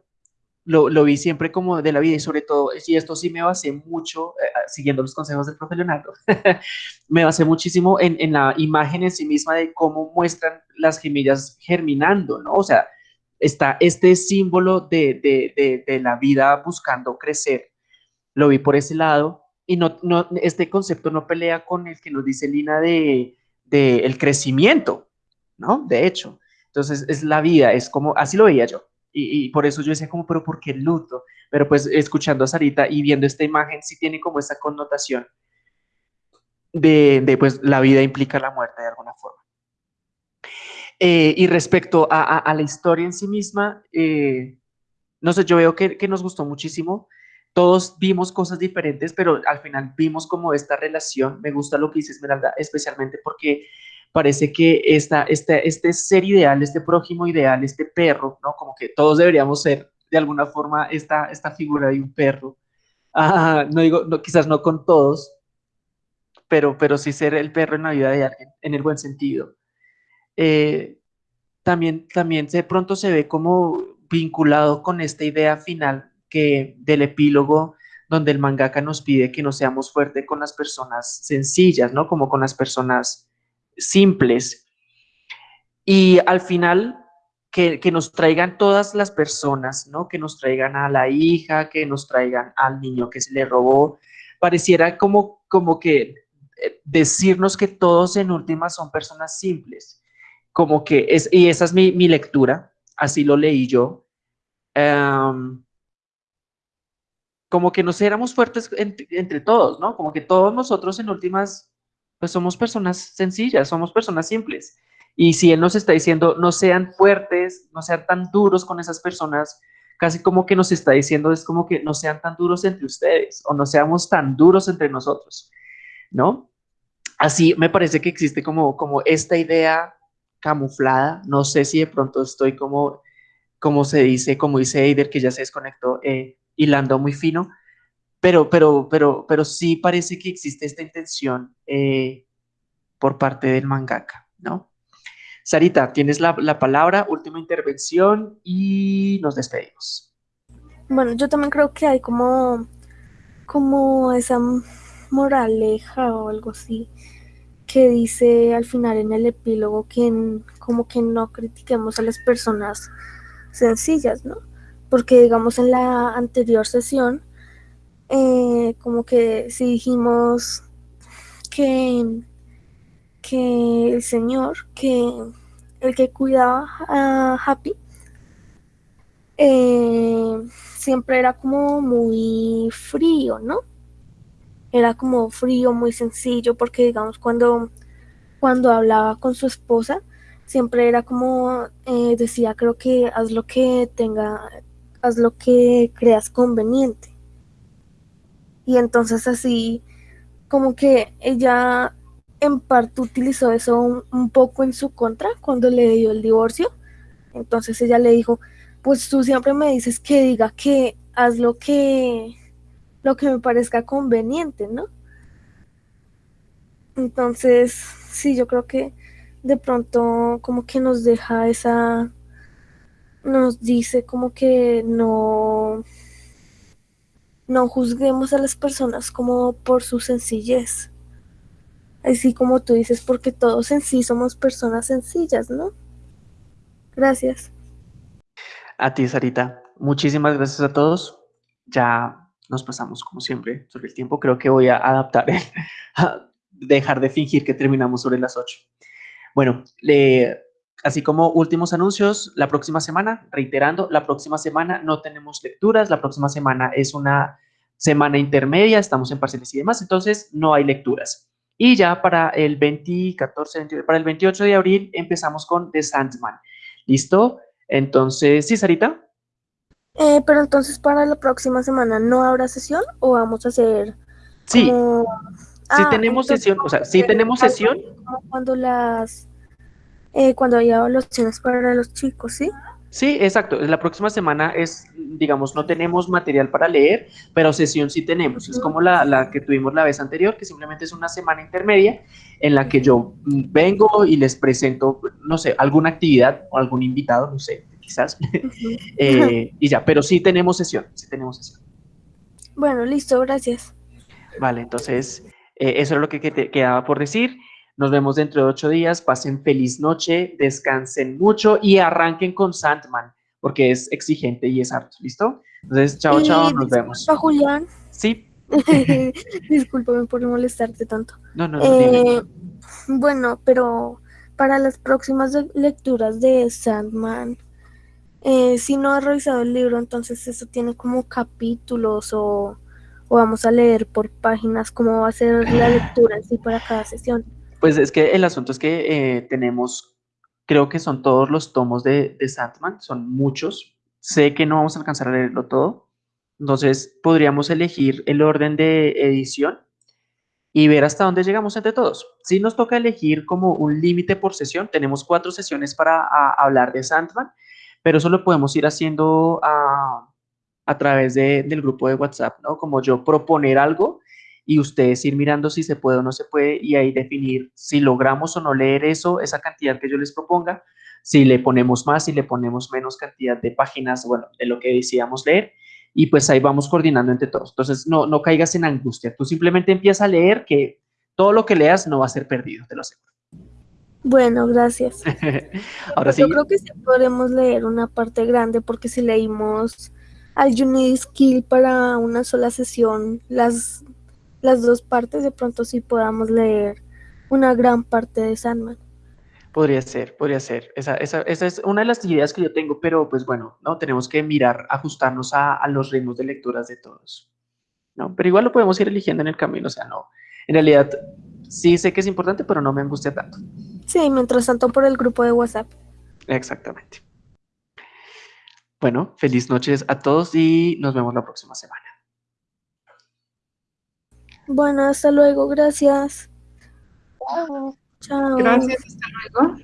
Lo, lo, vi siempre como de la vida y sobre todo, y esto sí me basé mucho, eh, ah, siguiendo los consejos del profe Leonardo, me basé muchísimo en, en, la imagen en sí misma de cómo muestran las gemillas germinando, ¿no? O sea, está este símbolo de, de, de, de la vida buscando crecer. Lo vi por ese lado y no, no, este concepto no pelea con el que nos dice Lina de, de el crecimiento, ¿no? De hecho, entonces es la vida, es como, así lo veía yo. Y, por eso yo decía como, pero ¿por qué luto? Pero pues escuchando a Sarita y viendo esta imagen, sí tiene como esa connotación de, de pues la vida implica la muerte de alguna forma. Eh, y respecto a, a, la historia en sí misma, eh, no sé, yo veo que, que, nos gustó muchísimo. Todos vimos cosas diferentes, pero al final vimos como esta relación. Me gusta lo que dice Esmeralda, especialmente porque parece que esta, este, este ser ideal, este prójimo ideal, este perro, ¿no? Como que todos deberíamos ser de alguna forma esta, esta figura de un perro. Ah, no digo, no, quizás no con todos, pero, pero sí ser el perro en la vida de alguien, en el buen sentido. Eh, también, también de pronto se ve como vinculado con esta idea final que del epílogo donde el mangaka nos pide que no seamos fuertes con las personas sencillas, ¿no? Como con las personas simples. Y al final, que, nos traigan todas las personas, ¿no? Que nos traigan a la hija, que nos traigan al niño que se le robó. Pareciera como, como que eh, decirnos que todos en última son personas simples. Como que es, y esa es mi, mi lectura, así lo leí yo. Em, como que nos éramos fuertes entre, todos, ¿no? Como que todos nosotros en últimas, pues somos personas sencillas, somos personas simples. Y si Él nos está diciendo, no sean fuertes, no sean tan duros con esas personas, casi como que nos está diciendo, es como que no sean tan duros entre ustedes o no seamos tan duros entre nosotros, ¿no? Así me parece que existe como, como esta idea camuflada, no sé si de pronto estoy como, como se dice, como dice Eider, que ya se desconectó, eh, hilando muy fino, pero, pero, pero, pero sí parece que existe esta intención eh, por parte del mangaka, ¿no? Sarita, tienes la, palabra, última intervención y nos despedimos. Bueno, yo también creo que hay como, como esa moraleja o algo así que dice al final en el epílogo que como que no critiquemos a las personas sencillas, ¿no? porque digamos en la anterior sesión, eh, como que si dijimos que, que el señor, que el que cuidaba a Happy, eh, siempre era como muy frío, ¿no? Era como frío, muy sencillo, porque digamos cuando, cuando hablaba con su esposa, siempre era como eh, decía, creo que haz lo que tenga, haz lo que creas conveniente. Y entonces así, como que ella en parte utilizó eso un, poco en su contra cuando le dio el divorcio. Entonces ella le dijo, pues tú siempre me dices que diga que haz lo que, lo que me parezca conveniente, ¿no? Entonces, sí, yo creo que de pronto como que nos deja esa nos dice como que no, no juzguemos a las personas como por su sencillez. Así como tú dices, porque todos en sí somos personas sencillas, ¿no? Gracias. A ti, Sarita. Muchísimas gracias a todos. Ya nos pasamos, como siempre, sobre el tiempo. Creo que voy a adaptar, a dejar de fingir que terminamos sobre las 8. Bueno, Así como últimos anuncios, la próxima semana, reiterando, la próxima semana no tenemos lecturas, la próxima semana es una semana intermedia, estamos en parciales y demás, entonces no hay lecturas. Y ya para el 20, para el 28 de abril empezamos con The Sandman. ¿Listo? Entonces, ¿sí, Sarita? Eh, pero entonces para la próxima semana no habrá sesión o vamos a hacer... Sí, sí ah, tenemos sesión, o sea, sí tenemos sesión. Cuando las eh, cuando haya evaluaciones para los chicos, ¿sí? Sí, exacto. La próxima semana es, digamos, no tenemos material para leer, pero sesión sí tenemos. Es como la, la, que tuvimos la vez anterior, que simplemente es una semana intermedia en la que yo vengo y les presento, no sé, alguna actividad o algún invitado, no sé, quizás. Eh, y ya, pero sí tenemos sesión, sí tenemos sesión. Bueno, listo, gracias. Vale, entonces, eh, eso es lo que te quedaba por decir. Nos vemos dentro de ocho días. Pasen feliz noche, descansen mucho y arranquen con Sandman, porque es exigente y es harto. ¿Listo? Entonces, chao, chao, nos vemos. Julián. Sí. Discúlpame por molestarte tanto. No, no, no. Eh, bueno, pero para las próximas lecturas de Sandman, eh, si no has revisado el libro, entonces eso tiene como capítulos o, o vamos a leer por páginas, cómo va a ser la lectura así para cada sesión. Pues es que el asunto es que eh, tenemos, creo que son todos los tomos de, de Sandman, son muchos. Sé que no vamos a alcanzar a leerlo todo. Entonces podríamos elegir el orden de edición y ver hasta dónde llegamos entre todos. Si nos toca elegir como un límite por sesión, tenemos cuatro sesiones para hablar de Sandman, pero eso lo podemos ir haciendo a, a través de- del grupo de WhatsApp, ¿no? Como yo proponer algo y ustedes ir mirando si se puede o no se puede y ahí definir si logramos o no leer eso, esa cantidad que yo les proponga, si le ponemos más, si le ponemos menos cantidad de páginas, bueno, de lo que decíamos leer y pues ahí vamos coordinando entre todos. Entonces, no, no caigas en angustia, tú simplemente empieza a leer que todo lo que leas no va a ser perdido, te lo aseguro. Bueno, gracias. Ahora Yo sí, creo que sí podremos leer una parte grande porque si leímos al Unity Skill para una sola sesión, las, las dos partes, de pronto sí podamos leer una gran parte de Sandman. podría ser, podría ser. Esa, esa, esa es una de las ideas que yo tengo, pero pues bueno, no tenemos que mirar, ajustarnos a, a los ritmos de lecturas de todos. ¿no? Pero igual lo podemos ir eligiendo en el camino, o sea, no. En realidad, sí sé que es importante, pero no me angustia tanto. Sí, mientras tanto por el grupo de WhatsApp. Exactamente. Bueno, feliz noches a todos y nos vemos la próxima semana. Bueno, hasta luego, gracias. Chao. Gracias, hasta luego.